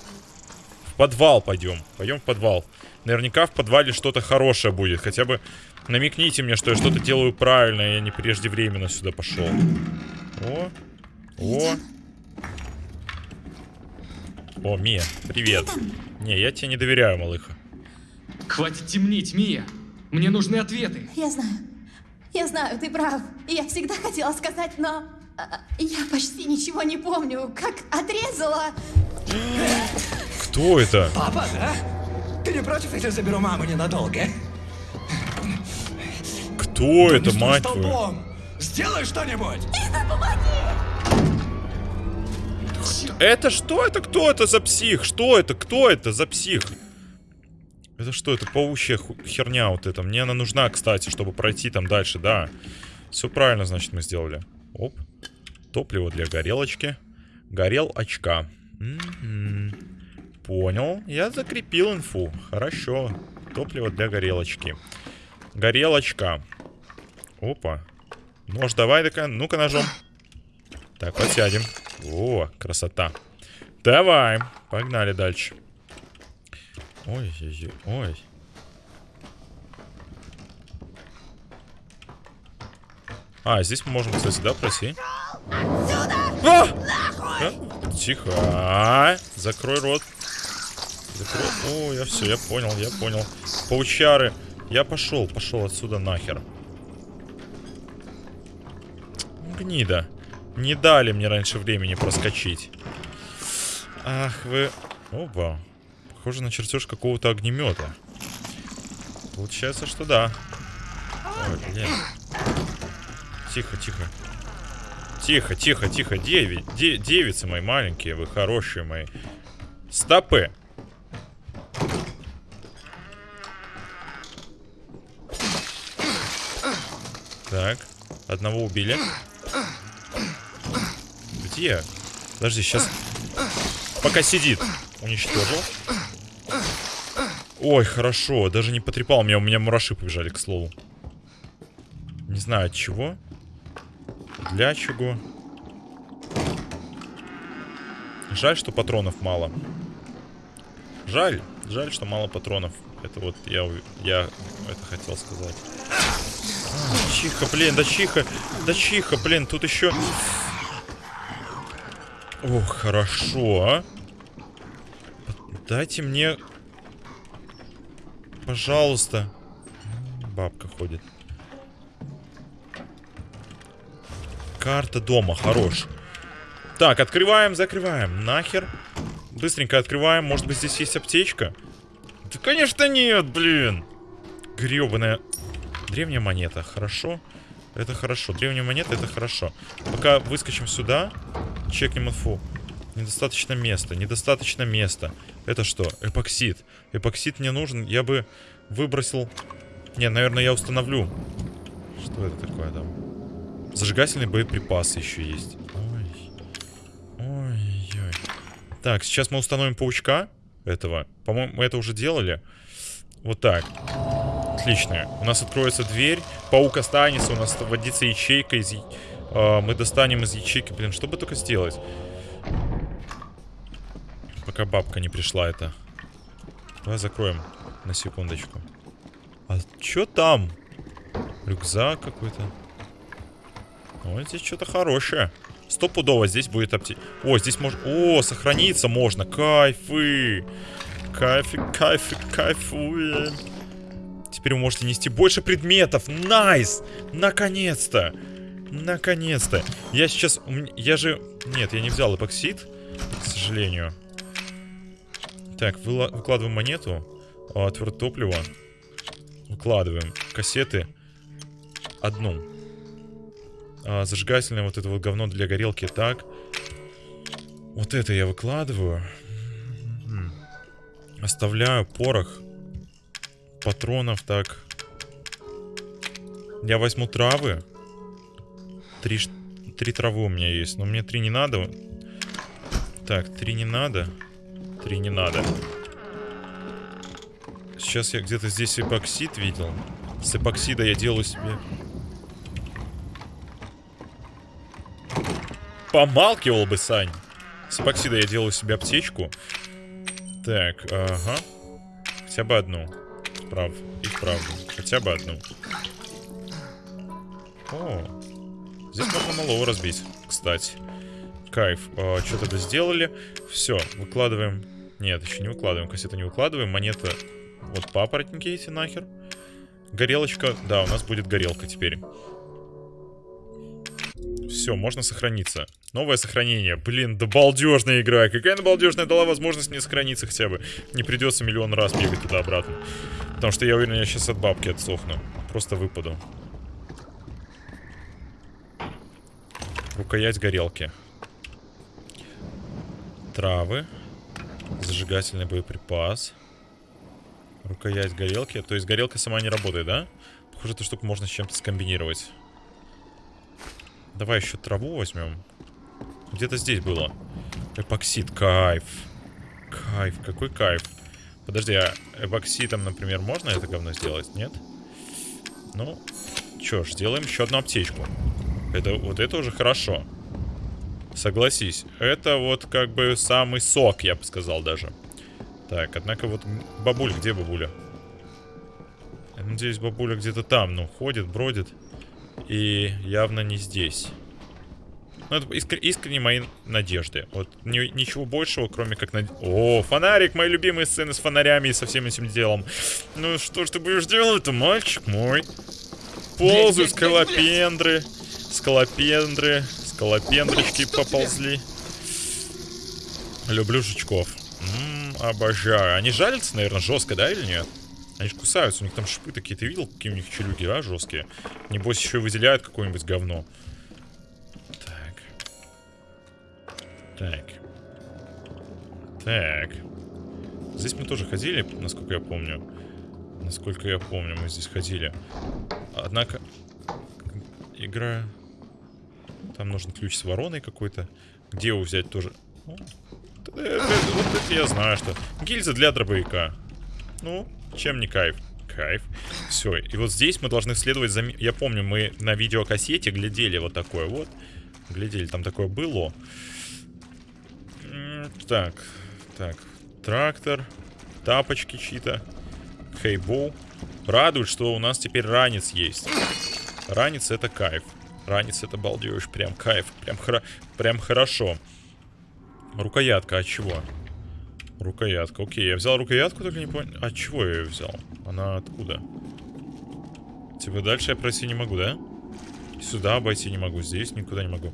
В подвал пойдем. Пойдем в подвал. Наверняка в подвале что-то хорошее будет. Хотя бы намекните мне, что я что-то делаю правильно, и я не преждевременно сюда пошел. О. О. О, Мия, привет. Не, я тебе не доверяю, малыха. Хватит темнить, Мия. Мне нужны ответы. Я знаю. Я знаю, ты прав. Я всегда хотела сказать, но... а, Я почти ничего не помню. Как отрезала... Кто это? Папа, да? Ты не против, если заберу маму ненадолго? Кто это, Не стой мать твою? Сделай что-нибудь! Это что это? Кто это за псих? Что это? Кто это за псих? Это что? Это паучья херня вот эта. Мне она нужна, кстати, чтобы пройти там дальше, да. Все правильно, значит, мы сделали. Оп. Топливо для горелочки. Горел очка. Мгм. Понял. Я закрепил инфу. Хорошо. Топливо для горелочки. Горелочка. Опа. Нож давай, такая. Ну-ка ножом. Так, подсядем. О, красота. Давай. Погнали дальше. Ой, ой, ой, ой. А, здесь мы можем, кстати, да, пройти? А! А? Тихо. Закрой рот. Закрой. О, я все, я понял, я понял. Паучары. Я пошел, пошел отсюда нахер. Гнида. Не дали мне раньше времени проскочить. Ах вы... Опа. Похоже на чертеж какого-то огнемета. Получается, что да. Ой, блин. Тихо, тихо. Тихо, тихо, тихо. Деви... де- девицы мои маленькие, вы хорошие мои. Стопы. Так, одного убили. Где? Подожди, сейчас... Пока сидит. Уничтожил. Ой, хорошо. Даже не потрепал меня. У меня мураши побежали, к слову. Не знаю от чего. Для чего. Жаль, что патронов мало. Жаль. Жаль, что мало патронов. Это вот я, я это хотел сказать. А, чиха, блин, да чиха. Да чиха, блин, тут еще... Ох, хорошо, а. Дайте мне... Пожалуйста. Бабка ходит. Карта дома, хорош. Так, открываем, закрываем. Нахер. Быстренько открываем. Может быть, здесь есть аптечка? Да, конечно, нет, блин. Гребаная. Древняя монета, хорошо. Это хорошо. Древняя монета, это хорошо. Пока выскочим сюда, чекнем инфу. Недостаточно места, недостаточно места. Это что? Эпоксид. Эпоксид мне нужен. Я бы выбросил... Не, наверное, я установлю. Что это такое там? Зажигательные боеприпасы еще есть. Ой. Ой-ой. Так, сейчас мы установим паучка этого. По-моему, мы это уже делали. Вот так. Отлично. У нас откроется дверь. Паук останется. У нас водится ячейка из... а, мы достанем из ячейки. Блин, что бы только сделать? Пока бабка не пришла это. Давай закроем на секундочку. А чё там? Рюкзак какой-то. Ой, здесь что-то хорошее. Стопудово здесь будет апте... О, здесь можно... О, сохраниться можно. Кайфы. Кайфы, кайфы, кайфуем. Теперь вы можете нести больше предметов. Nice! Наконец-то! Наконец-то! Я сейчас... Я же... Нет, я не взял эпоксид, к сожалению. Так, выкладываем монету. А, твердое топливо. Выкладываем. Кассеты. Одну. А, зажигательное вот это вот говно для горелки. Так. Вот это я выкладываю. М. Оставляю порох. Патронов, так. Я возьму травы. Три, три травы у меня есть. Но мне три не надо. Так, три не надо. Три не надо. Сейчас я где-то здесь эпоксид видел. С эпоксида я делаю себе... Помалкивал бы, Сань. С эпоксида я делаю себе аптечку. Так, ага. Хотя бы одну. Прав. И вправду. Хотя бы одну. О. Здесь можно малого разбить, кстати. Кайф. А, что тогда сделали? Все, выкладываем. Нет, еще не выкладываем. Кассету не выкладываем. Монета. Вот папоротники эти нахер. Горелочка. Да, у нас будет горелка теперь. Все, можно сохраниться. Новое сохранение. Блин, да балдежная игра. Какая она балдежная дала возможность мне сохраниться хотя бы. Не придется миллион раз бегать туда-обратно. Потому что я уверен, я сейчас от бабки отсохну. Просто выпаду. Рукоять горелки. Травы. Зажигательный боеприпас. Рукоять горелки. То есть горелка сама не работает, да? Похоже, эту штуку можно с чем-то скомбинировать. Давай еще траву возьмем. Где-то здесь было. Эпоксид, кайф. Кайф, какой кайф. Подожди, а эпоксидом, например, можно это говно сделать? Нет? Ну, чё ж, сделаем еще одну аптечку. Это, вот это уже хорошо. Согласись, это вот как бы самый сок, я бы сказал даже. Так, однако вот бабуль, где бабуля? Я надеюсь, бабуля где-то там, ну, ходит, бродит. И явно не здесь. Ну, это искр- искренне мои надежды. Вот ни- ничего большего, кроме как... над- О, фонарик! Мои любимые сцены с фонарями и со всем этим делом. Ну, что ж ты будешь делать-то, мальчик мой? Ползают скалопендры. Скалопендры. Скалопендрочки поползли. Люблю жучков. Ммм, обожаю. Они жалятся, наверное, жестко, да, или нет? Они же кусаются, у них там шипы такие. Ты видел, какие у них челюги, а, жесткие? Небось, еще выделяют какое-нибудь говно. Так. Так. Здесь мы тоже ходили, насколько я помню. Насколько я помню, мы здесь ходили. Однако... Игра... Там нужен ключ с вороной какой-то. Где его взять тоже? О, это- это- вот это я знаю, что. Гильза для дробовика. Ну, чем не кайф? Кайф. Все, и вот здесь мы должны следовать за... Я помню, мы на видеокассете глядели вот такое вот. Глядели, там такое было. Так, так. Трактор. Тапочки чьи-то. Хейбоу. Радует, что у нас теперь ранец есть. Ранец это кайф. Ранец это балдеж. Прям кайф. Прям, хра... Прям хорошо. Рукоятка от чего? Рукоятка. Окей, я взял рукоятку, только не понял. От чего я ее взял? Она откуда? Типа дальше я пройти не могу, да? Сюда обойти не могу, здесь никуда не могу.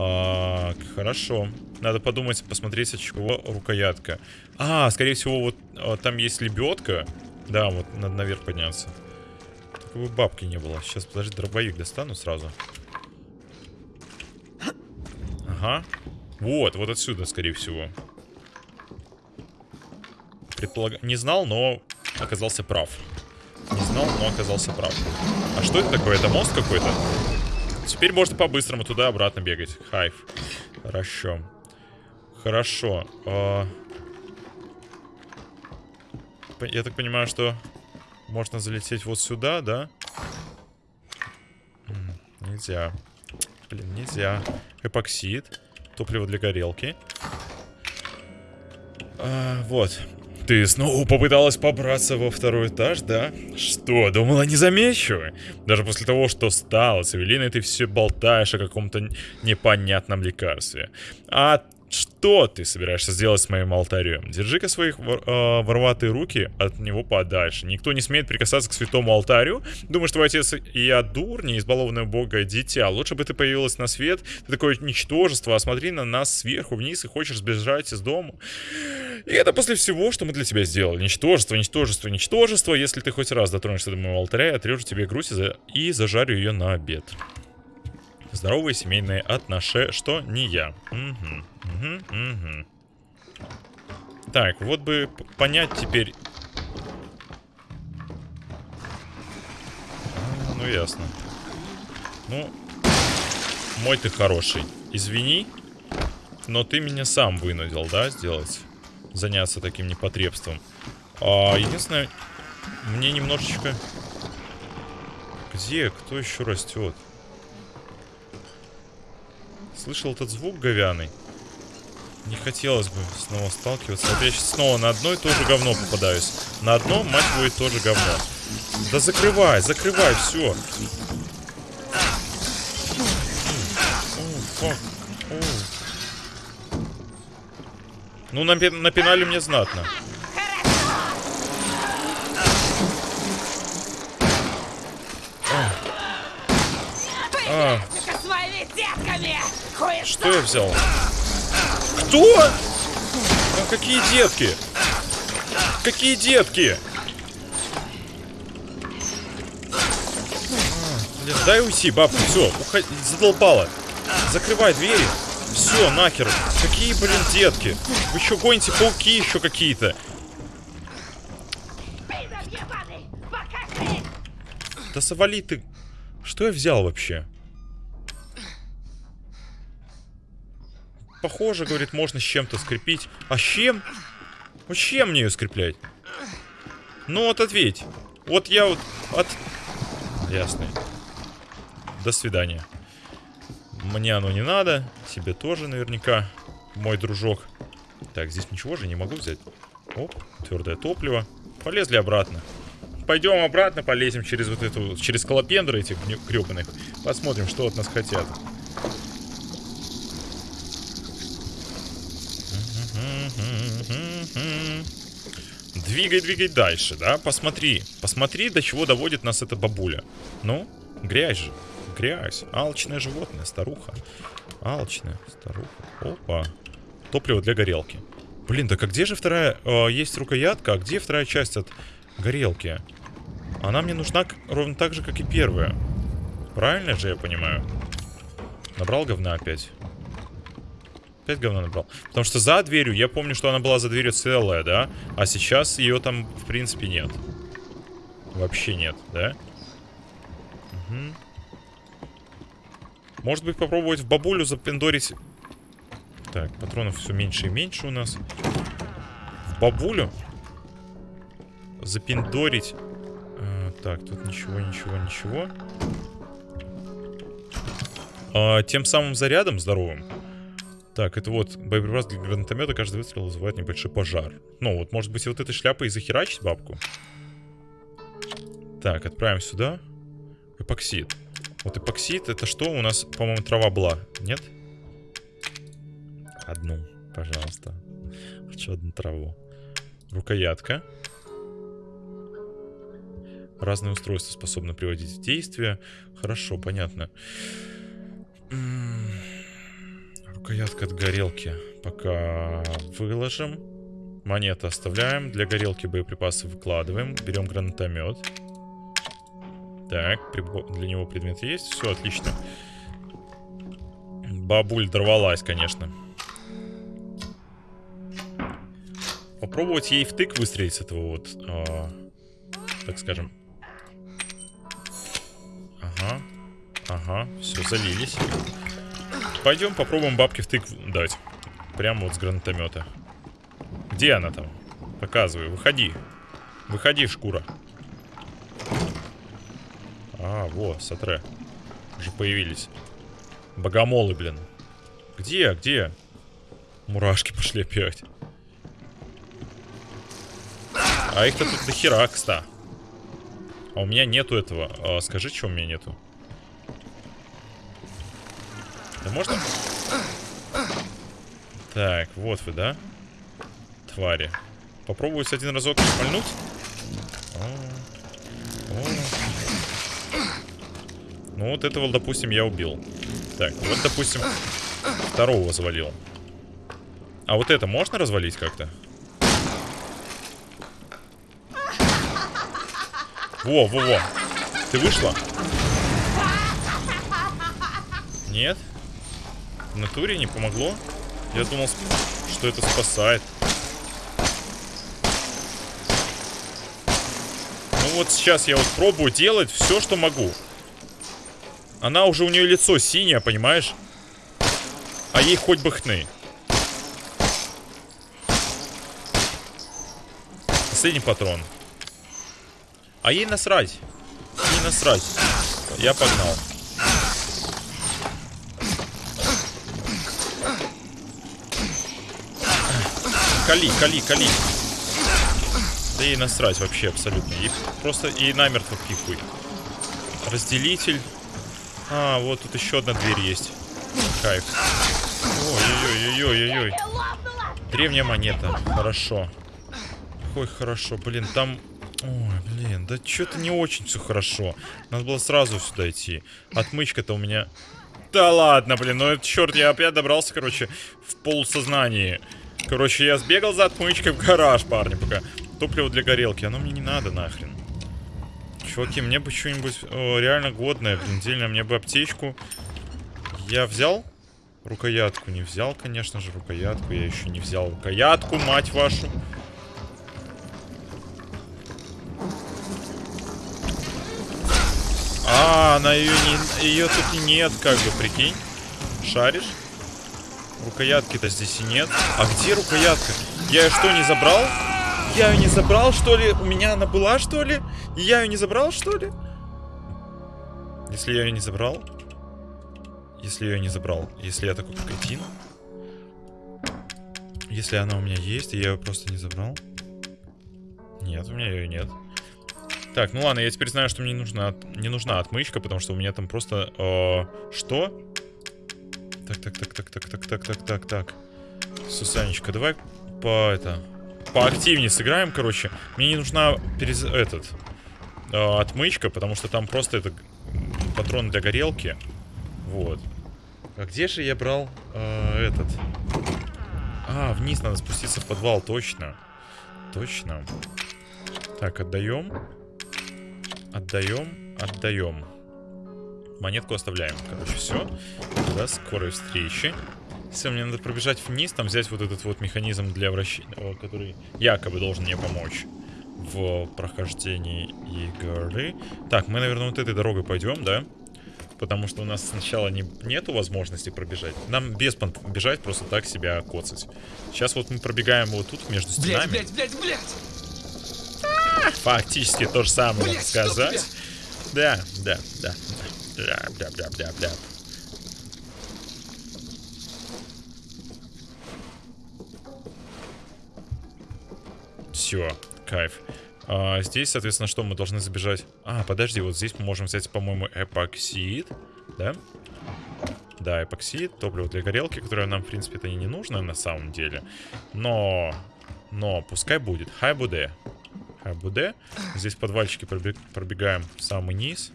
А, хорошо. Надо подумать, посмотреть, от чего рукоятка. А, скорее всего, вот а, там есть лебедка. Да, вот надо наверх подняться. Только бы бабки не было. Сейчас, подожди, дробовик достану сразу. Ага. Вот, вот отсюда, скорее всего. Предполаг... Не знал, но оказался прав. Не знал, но оказался прав. А что это такое? Это мост какой-то? Теперь можно по-быстрому туда-обратно бегать. Хайф. Хорошо. Хорошо. А, Я так понимаю, что можно залететь вот сюда, да? Нельзя. Блин, нельзя. Эпоксид. Топливо для горелки. А, вот. Ты снова попыталась побраться во второй этаж, да? Что, думала, не замечу? Даже после того, что стало с Эвелиной, ты все болтаешь о каком-то непонятном лекарстве. А что ты собираешься сделать с моим алтарем? Держи-ка свои вор- э, вороватые руки от него подальше. Никто не смеет прикасаться к святому алтарю. Думаешь, твой отец и я дурни, избалованное бога дитя. Лучше бы ты появилась на свет. Ты такое ничтожество, а смотри на нас сверху вниз и хочешь сбежать из дома. И это после всего, что мы для тебя сделали. Ничтожество, ничтожество, ничтожество. Если ты хоть раз дотронешься до моего алтаря, я отрежу тебе грудь и, за- и зажарю ее на обед. Здоровые семейные отношения, что не я. Мгм, мгм, мгм. Так, вот бы понять теперь... А, ну, ясно. Ну, мой ты хороший. Извини, но ты меня сам вынудил, да, сделать? Заняться таким непотребством. А, единственное, мне немножечко... Где? Кто еще растет? Слышал этот звук говяный? Не хотелось бы снова сталкиваться. Вот я сейчас снова на одно и то же говно попадаюсь. На одно, мать твою, тоже говно. Да закрывай, закрывай, все. Ну, напи- напинали мне знатно. А! Хуй что я взял? Кто? А какие детки? Какие детки? Блин, дай уйти, бабка, все, уходи, задолбала. Закрывай двери. Все, нахер. Какие, блин, детки? Вы что, гоните пауки еще какие-то? Да завали ты. Что я взял вообще? Похоже, говорит, можно с чем-то скрепить. А с чем? Вот с чем мне ее скреплять? Ну вот ответь. Вот я вот от... Ясно. До свидания. Мне оно не надо. Тебе тоже наверняка, мой дружок. Так, здесь ничего же не могу взять. Оп, твердое топливо. Полезли обратно. Пойдем обратно, полезем через вот эту, через колопендры этих гребаных. Посмотрим, что от нас хотят. Двигай, двигай дальше, да? Посмотри. Посмотри, до чего доводит нас эта бабуля. Ну, Грязь же. Грязь. Алчное животное, старуха. Алчная старуха. Опа. Топливо для горелки. Блин, так а где же вторая... э, есть рукоятка, а где вторая часть от горелки? Она мне нужна ровно так же, как и первая. Правильно же я понимаю? Набрал говна опять. Опять говна набрал. Потому что за дверью, я помню, что она была за дверью целая, да? А сейчас ее там, в принципе, нет. Вообще нет, да? Мгм. Может быть, попробовать в бабулю запендорить... Так, патронов все меньше и меньше у нас. В бабулю запендорить... А, так, тут ничего, ничего, ничего. А, тем самым зарядом здоровым. Так, это вот боеприпас для гранатомета. Каждый выстрел вызывает небольшой пожар. Ну, вот, может быть, вот этой шляпой и захерачить бабку? Так, отправим сюда. Эпоксид. Вот эпоксид, это что? У нас, по-моему, трава была. Нет? Одну, пожалуйста. Хочу одну траву. Рукоятка. Разные устройства способны приводить в действие. Хорошо, понятно. М, Рукоятка от горелки. Пока выложим. Монеты оставляем. Для горелки боеприпасы выкладываем. Берем гранатомет. Так, для него предмет есть. Все, отлично. Бабуль дорвалась, конечно. Попробовать ей втык выстрелить с этого вот, а, так скажем. Ага, ага, все, залились. Пойдем попробуем бабке втык дать. Прямо вот с гранатомета. Где она там? Показывай, выходи. Выходи, шкура. А, во, сатре. Уже появились. Богомолы, блин. Где, где? Мурашки пошли опять. А их-то тут до хера, кста. А у меня нету этого. А, скажи, что у меня нету. Да можно? Так, вот вы, да? Твари. Попробовать один разок шмальнуть? О, о. Ну, вот этого, допустим, я убил. Так, вот, допустим, второго завалил. А вот это можно развалить как-то? Во, во, во. Ты вышла? Нет? В натуре не помогло? Я думал, что это спасает. Ну вот сейчас я вот пробую делать все, что могу. Она уже у нее лицо синее, понимаешь? А ей хоть бы хны. Последний патрон. А ей насрать. Ей насрать. Я погнал. Кали, кали, кали. Да ей насрать вообще абсолютно. Ей просто ей намертво пихуй. Разделитель. А, вот тут еще одна дверь есть. Кайф. Ой-ой-ой-ой-ой-ой. Древняя монета. Хорошо. Ой, хорошо. Блин, там... Ой, блин, да что-то не очень все хорошо. Надо было сразу сюда идти. Отмычка-то у меня... Да ладно, блин, ну это черт, я опять добрался, короче, в полусознании. Короче, я сбегал за отмычкой в гараж, парни, пока. Топливо для горелки, оно мне не надо нахрен. Чуваки, мне бы что-нибудь реально годное, блин, дельное. Мне бы аптечку. Я взял? Рукоятку не взял, конечно же, рукоятку. Я еще не взял рукоятку, мать вашу. А, она ее не... Ее тут нет, как бы, прикинь. Шаришь? Рукоятки-то здесь и нет. А где рукоятка? Я ее что, не забрал? Я ее не забрал, что ли? У меня она была, что ли? И я ее не забрал, что ли? Если я ее не забрал? Если я ее не забрал? Если я такой кретин? Если она у меня есть, и я ее просто не забрал? Нет, у меня ее нет. Так, ну ладно, я теперь знаю, что мне не нужна, не нужна отмычка, потому что у меня там просто... э, что? Так, так, так, так, так, так, так, так, так, так. Сусанечка, давай по это... Поактивнее сыграем, короче. Мне не нужна перез... этот... э, отмычка, потому что там просто это... патроны для горелки. Вот. А где же я брал э, этот? А, вниз надо спуститься в подвал, точно. Точно. Так, отдаем. Отдаем, отдаем. Монетку оставляем. Короче, все. До скорой встречи. Все, мне надо пробежать вниз, там взять вот этот вот механизм для вращения, который якобы должен мне помочь в прохождении игры. Так, мы, наверное, вот этой дорогой пойдем, да? Потому что у нас сначала не, нету возможности пробежать. Нам без бежать, просто так себя коцать. Сейчас вот мы пробегаем вот тут между стенами. Блять, блять, блять, блять! Фактически то же самое Блядь, сказать. Да, да, да. Да, да, да, да, да. Все, кайф. А, здесь, соответственно, что мы должны забежать? А, подожди, вот здесь мы можем взять, по-моему, эпоксид, да? Да, эпоксид, топливо для горелки, которое нам, в принципе, это и не нужно на самом деле. Но, но, пускай будет. Хай буде. Хай буде. Здесь в подвальчике пробег- пробегаем в самый низ.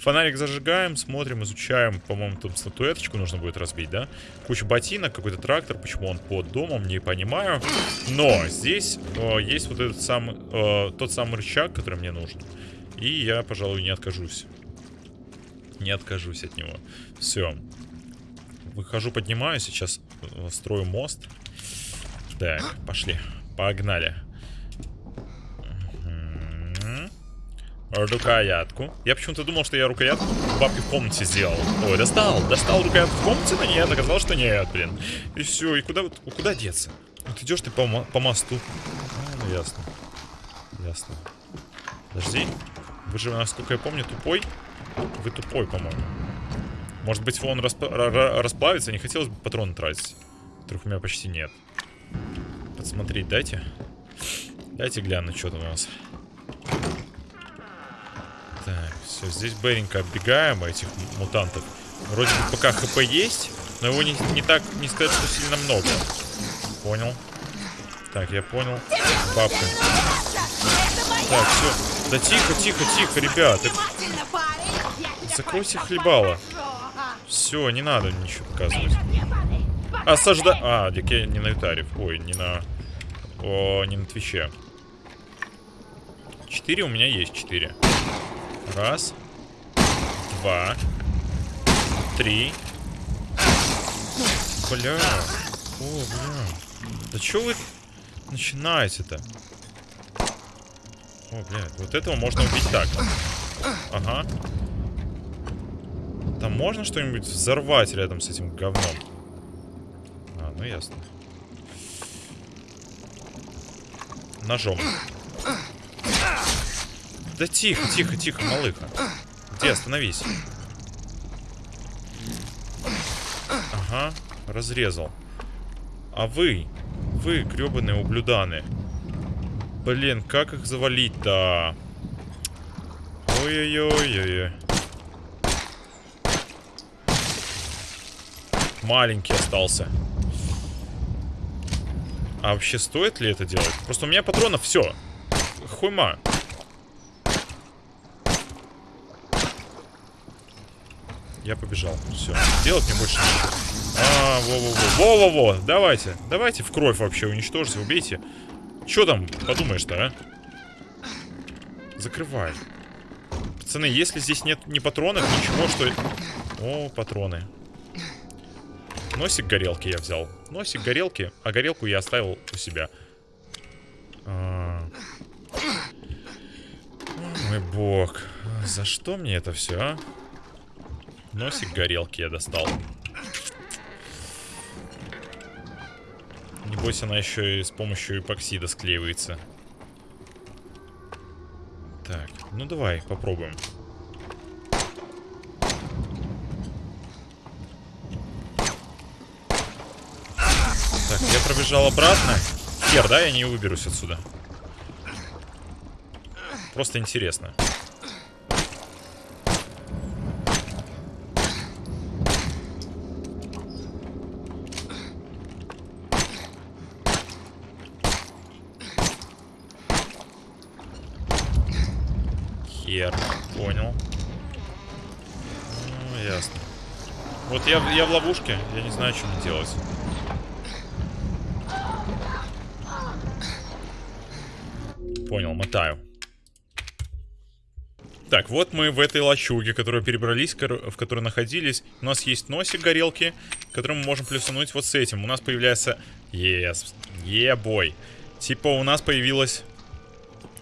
Фонарик зажигаем, смотрим, изучаем. По-моему, там статуэточку нужно будет разбить, да? Куча ботинок, какой-то трактор. Почему он под домом, не понимаю. Но здесь э, есть вот этот самый, э, тот самый рычаг, который мне нужен. И я, пожалуй, не откажусь. Не откажусь от него. Все. Выхожу, поднимаю. Сейчас э, строю мост. Так, пошли. Погнали. Рукоятку. Я почему-то думал, что я рукоятку бабки в комнате сделал. Ой, достал. Достал рукоятку в комнате, но нет. Оказалось, что нет, блин. И все. И куда, куда деться? Вот идешь ты по, по мосту. А, ну ясно. Ясно. Подожди. Вы же, насколько я помню, тупой. Вы тупой, по-моему. Может быть, он расп- ра- ра- расплавится. Не хотелось бы патроны тратить. Которых у меня почти нет. Подсмотреть дайте. Дайте гляну, что там у нас. Так, все, здесь быренько оббегаем этих м- мутантов. Вроде бы пока хп есть, но его не, не так, не сказать, что сильно много. Понял. Так, я понял. Бабка. Так, все. Да тихо, тихо, тихо, ребят. Закройте хлебало. Все, не надо ничего показывать. Осажда... А, так я не на Ютаре. Ой, не на... О, не на Твиче. Четыре у меня есть, четыре. Раз. Два. Три. Бля. О, бля. Да чё вы начинаете-то? О, бля, вот этого можно убить так. Ага. Там можно что-нибудь взорвать рядом с этим говном? А, ну ясно. Ножом. Да тихо, тихо, тихо, малыха. Где, остановись. Ага, разрезал. А вы, вы, гребаные ублюданы. Блин, как их завалить-то? Ой-ой-ой-ой-ой. Маленький остался. А вообще стоит ли это делать? Просто у меня патронов все. Хуйма. Я побежал. Все. Делать мне больше нечего. А, во-во-во. Во-во-во. Давайте. Давайте в кровь вообще уничтожьте, убейте. Че там подумаешь-то, а? Закрывай. Пацаны, если здесь нет ни патронов, ничего, что... О, патроны. Носик горелки я взял. Носик горелки, а горелку я оставил у себя. А. Мой бог. За что мне это все, а? Носик горелки я достал. Небось, она еще и с помощью эпоксида склеивается. Так, ну давай, попробуем. Так, я пробежал обратно. Хер, да, я не выберусь отсюда. Просто интересно. Хер, понял. ясно. Вот я, я в ловушке, я не знаю, что мне делать. Понял, мотаю. Так, вот мы в этой лачуге, которую перебрались, в которой находились. У нас есть носик горелки, который мы можем плюсануть вот с этим. У нас появляется... Yes, ебой. Типа у нас появилась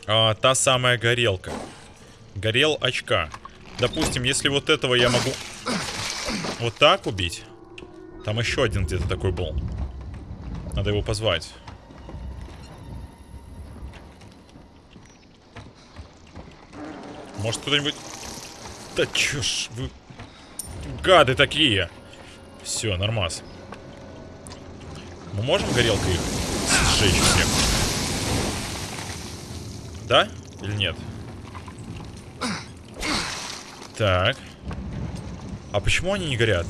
а, та самая горелка. Горел очка. Допустим, если вот этого я могу вот так убить. Там еще один где-то такой был. Надо его позвать. Может кто-нибудь... Да чё ж вы... Гады такие! Все, нормас. Мы можем горелкой их сжечь всех? Да? Или нет? Так. А почему они не горят?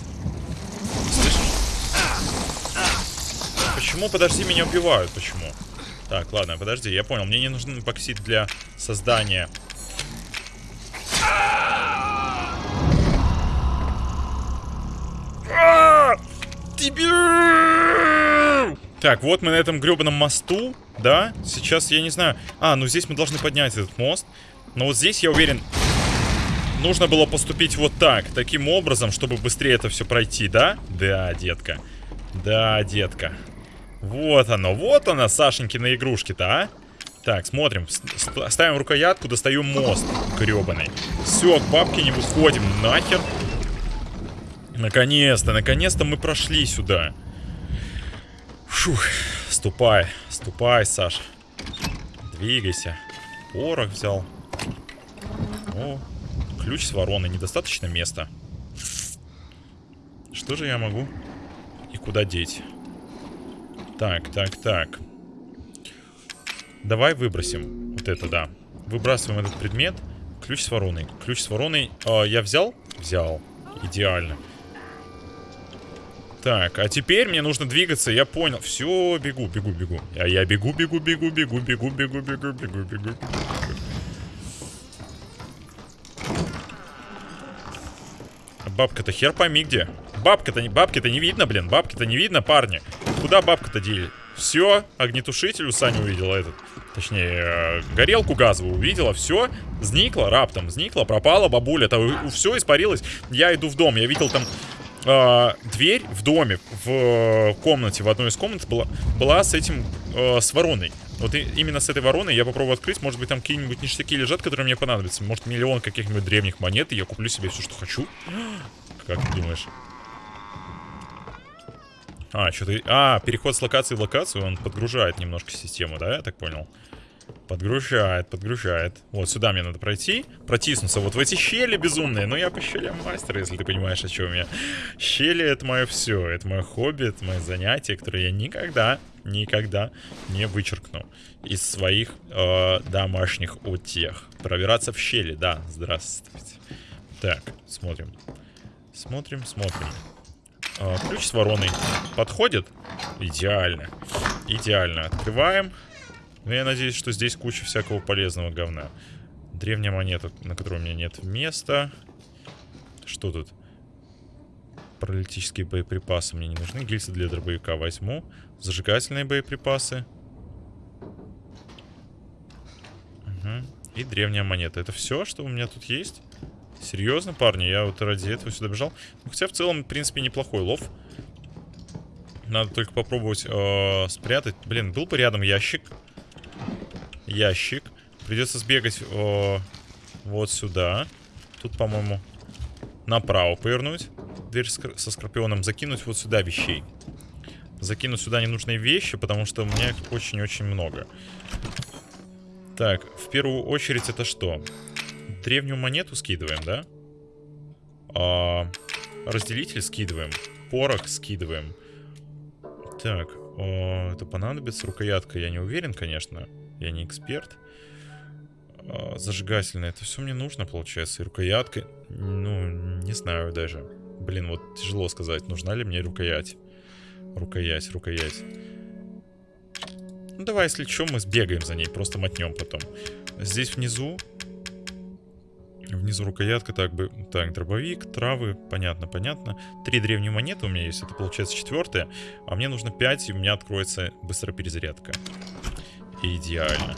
Почему, подожди, меня убивают? Почему? Так, ладно, подожди, я понял. Мне не нужен эпоксид для создания! Так, вот мы на этом гребаном мосту, да? Сейчас, я не знаю... А, ну здесь мы должны поднять этот мост. Но вот здесь, я уверен, нужно было поступить вот так. Таким образом, чтобы быстрее это все пройти, да? Да, детка. Да, детка. Вот оно, вот она, Сашенькина игрушки-то, а? Так, смотрим. Ставим рукоятку, достаем мост гребаный. Все, к бабке не выходим. Нахер. Наконец-то, наконец-то мы прошли сюда. Фух, ступай, ступай, Саш. Двигайся. Порох взял. О, ключ с вороной. Недостаточно места. Что же я могу и куда деть? Так, так, так. Давай выбросим. Вот это, да. Выбрасываем этот предмет. Ключ с вороной. Ключ с вороной. Э, я взял? Взял. Идеально. Так, а теперь мне нужно двигаться, я понял. Все, бегу, бегу, бегу. А я бегу, бегу, бегу, бегу, бегу, бегу, бегу, бегу, бегу. Бабка-то хер пойми где. Бабка-то не, бабки-то не видно, блин. Бабки-то не видно, парни. Куда бабка-то дели? Все, огнетушитель у Сани увидела этот. Точнее, горелку газовую увидела, все, зникла раптом, зникла, пропала бабуля, то все испарилось. Я иду в дом, я видел там э, дверь в доме, в э, комнате, в одной из комнат была, была с этим, э, с вороной. Вот и, именно с этой вороной я попробую открыть. Может быть, там какие-нибудь ништяки лежат, которые мне понадобятся. Может, миллион каких-нибудь древних монет, и я куплю себе все, что хочу. Как ты думаешь? А, что-то... А, переход с локации в локацию, он подгружает немножко систему, да, я так понял? Подгружает, подгружает. Вот сюда мне надо пройти, протиснуться вот в эти щели безумные. Но я по щелям мастер, если ты понимаешь, о чем я. Щели это мое все, это мое хобби, это мое занятие, которое я никогда, никогда не вычеркну из своих э, домашних утех. Пробираться в щели, да, здравствуйте. Так, смотрим. Смотрим, смотрим. Э, ключ с вороной подходит? Идеально. Идеально. Открываем. Ну, я надеюсь, что здесь куча всякого полезного говна. Древняя монета, на которой у меня нет места. Что тут? Паралитические боеприпасы мне не нужны. Гильзы для дробовика возьму. Зажигательные боеприпасы. Угу. И древняя монета. Это все, что у меня тут есть? Серьезно, парни? Я вот ради этого сюда бежал. Ну, хотя в целом, в принципе, неплохой лов. Надо только попробовать э, спрятать. Блин, был бы рядом ящик ящик. Придется сбегать о, вот сюда. Тут, по-моему, направо повернуть. Дверь со скорпионом. Закинуть вот сюда вещей. Закинуть сюда ненужные вещи, потому что у меня их очень-очень много. Так, в первую очередь это что? Древнюю монету скидываем, да? А, разделитель скидываем. Порох скидываем. Так, о, это понадобится. Рукоятка, я не уверен, конечно. Я не эксперт. А, зажигательное. Это все мне нужно, получается. И рукоятка. Ну, не знаю даже. Блин, вот тяжело сказать, нужна ли мне рукоять. Рукоять, рукоять. Ну, давай, если что, мы сбегаем за ней. Просто мотнем потом. Здесь внизу... Внизу рукоятка, так бы, так, дробовик, травы, понятно, понятно. Три древние монеты у меня есть, это получается четвертая. А мне нужно 5, и у меня откроется быстрая перезарядка. Идеально.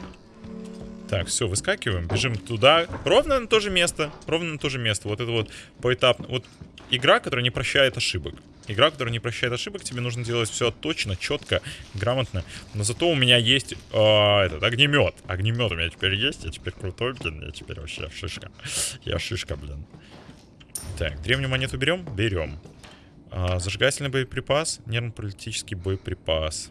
Так, все, выскакиваем, бежим туда. Ровно на то же место. Ровно на то же место. Вот это вот поэтапно. Вот игра, которая не прощает ошибок. Игра, которая не прощает ошибок, тебе нужно делать все точно, четко, грамотно. Но зато у меня есть э, этот огнемет. Огнемет у меня теперь есть. Я теперь крутой, блин. Я теперь вообще шишка. Я шишка, блин. Так, древнюю монету берем? Берем. А, зажигательный боеприпас, нервно-паралитический боеприпас.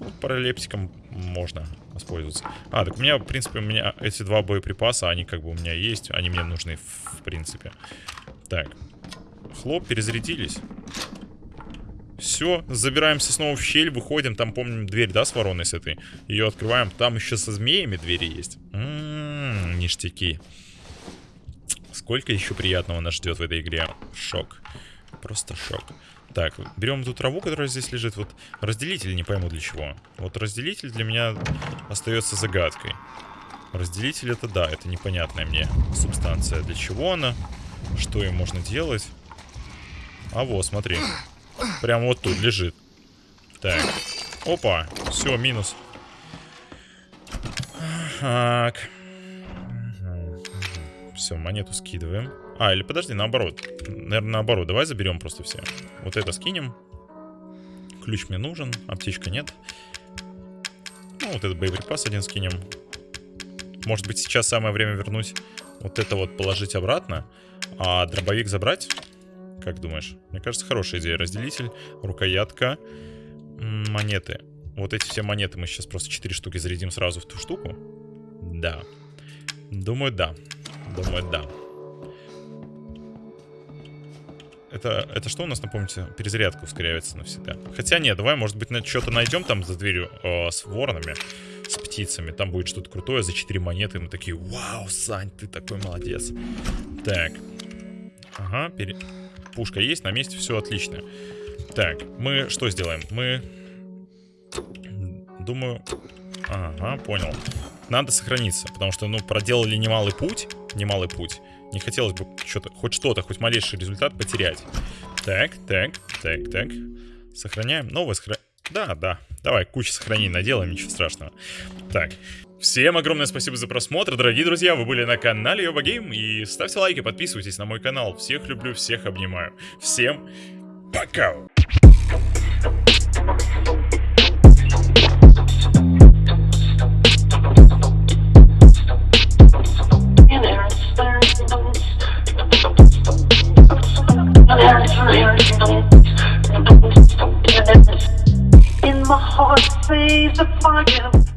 Ну, паралептиком можно воспользоваться. А, так у меня, в принципе, у меня эти два боеприпаса, они как бы у меня есть. Они мне нужны, в принципе. Так. Хлоп, перезарядились. Все, забираемся снова в щель, выходим. Там, помним, дверь, да, с вороной с этой? Ее открываем. Там еще со змеями двери есть. М-м-м, ништяки. Сколько еще приятного нас ждет в этой игре. Шок. Просто шок. Так, берем эту траву, которая здесь лежит. Вот разделитель не пойму для чего. Вот разделитель для меня остается загадкой. Разделитель это да, это непонятная мне субстанция. Для чего она? Что им можно делать? А вот, смотри. Прямо вот тут лежит. Так. Опа. Все, минус. Так. Все, монету скидываем. А, или подожди, наоборот. Наверное, наоборот. Давай заберем просто все. Вот это скинем. Ключ мне нужен. Аптечка нет. Ну, вот этот боеприпас один скинем. Может быть, сейчас самое время вернуть вот это вот положить обратно. А дробовик забрать? Как думаешь? Мне кажется, хорошая идея. Разделитель, рукоятка, монеты. Вот эти все монеты мы сейчас просто 4 штуки зарядим сразу в ту штуку. Да. Думаю, да. Думаю, да. Это, это что у нас, напомните? Перезарядка ускоряется навсегда. Хотя нет, давай, может быть, что-то найдем там за дверью э, с воронами, с птицами. Там будет что-то крутое за 4 монеты. Мы такие, вау, Сань, ты такой молодец. Так. Ага, пере... пушка есть, на месте, все отлично. Так, мы что сделаем? Мы... Думаю... Ага, понял. Надо сохраниться, потому что, ну, проделали немалый путь. Немалый путь. Не хотелось бы что-то, хоть что-то, хоть малейший результат потерять. Так, так, так, так. Сохраняем. Новое сохраняем. Да, да. Давай, кучу сохранений наделаем, ничего страшного. Так. Всем огромное спасибо за просмотр, дорогие друзья, вы были на канале Йоба Гейм, и ставьте лайки, подписывайтесь на мой канал, всех люблю, всех обнимаю, всем пока! In my heart, says the fire.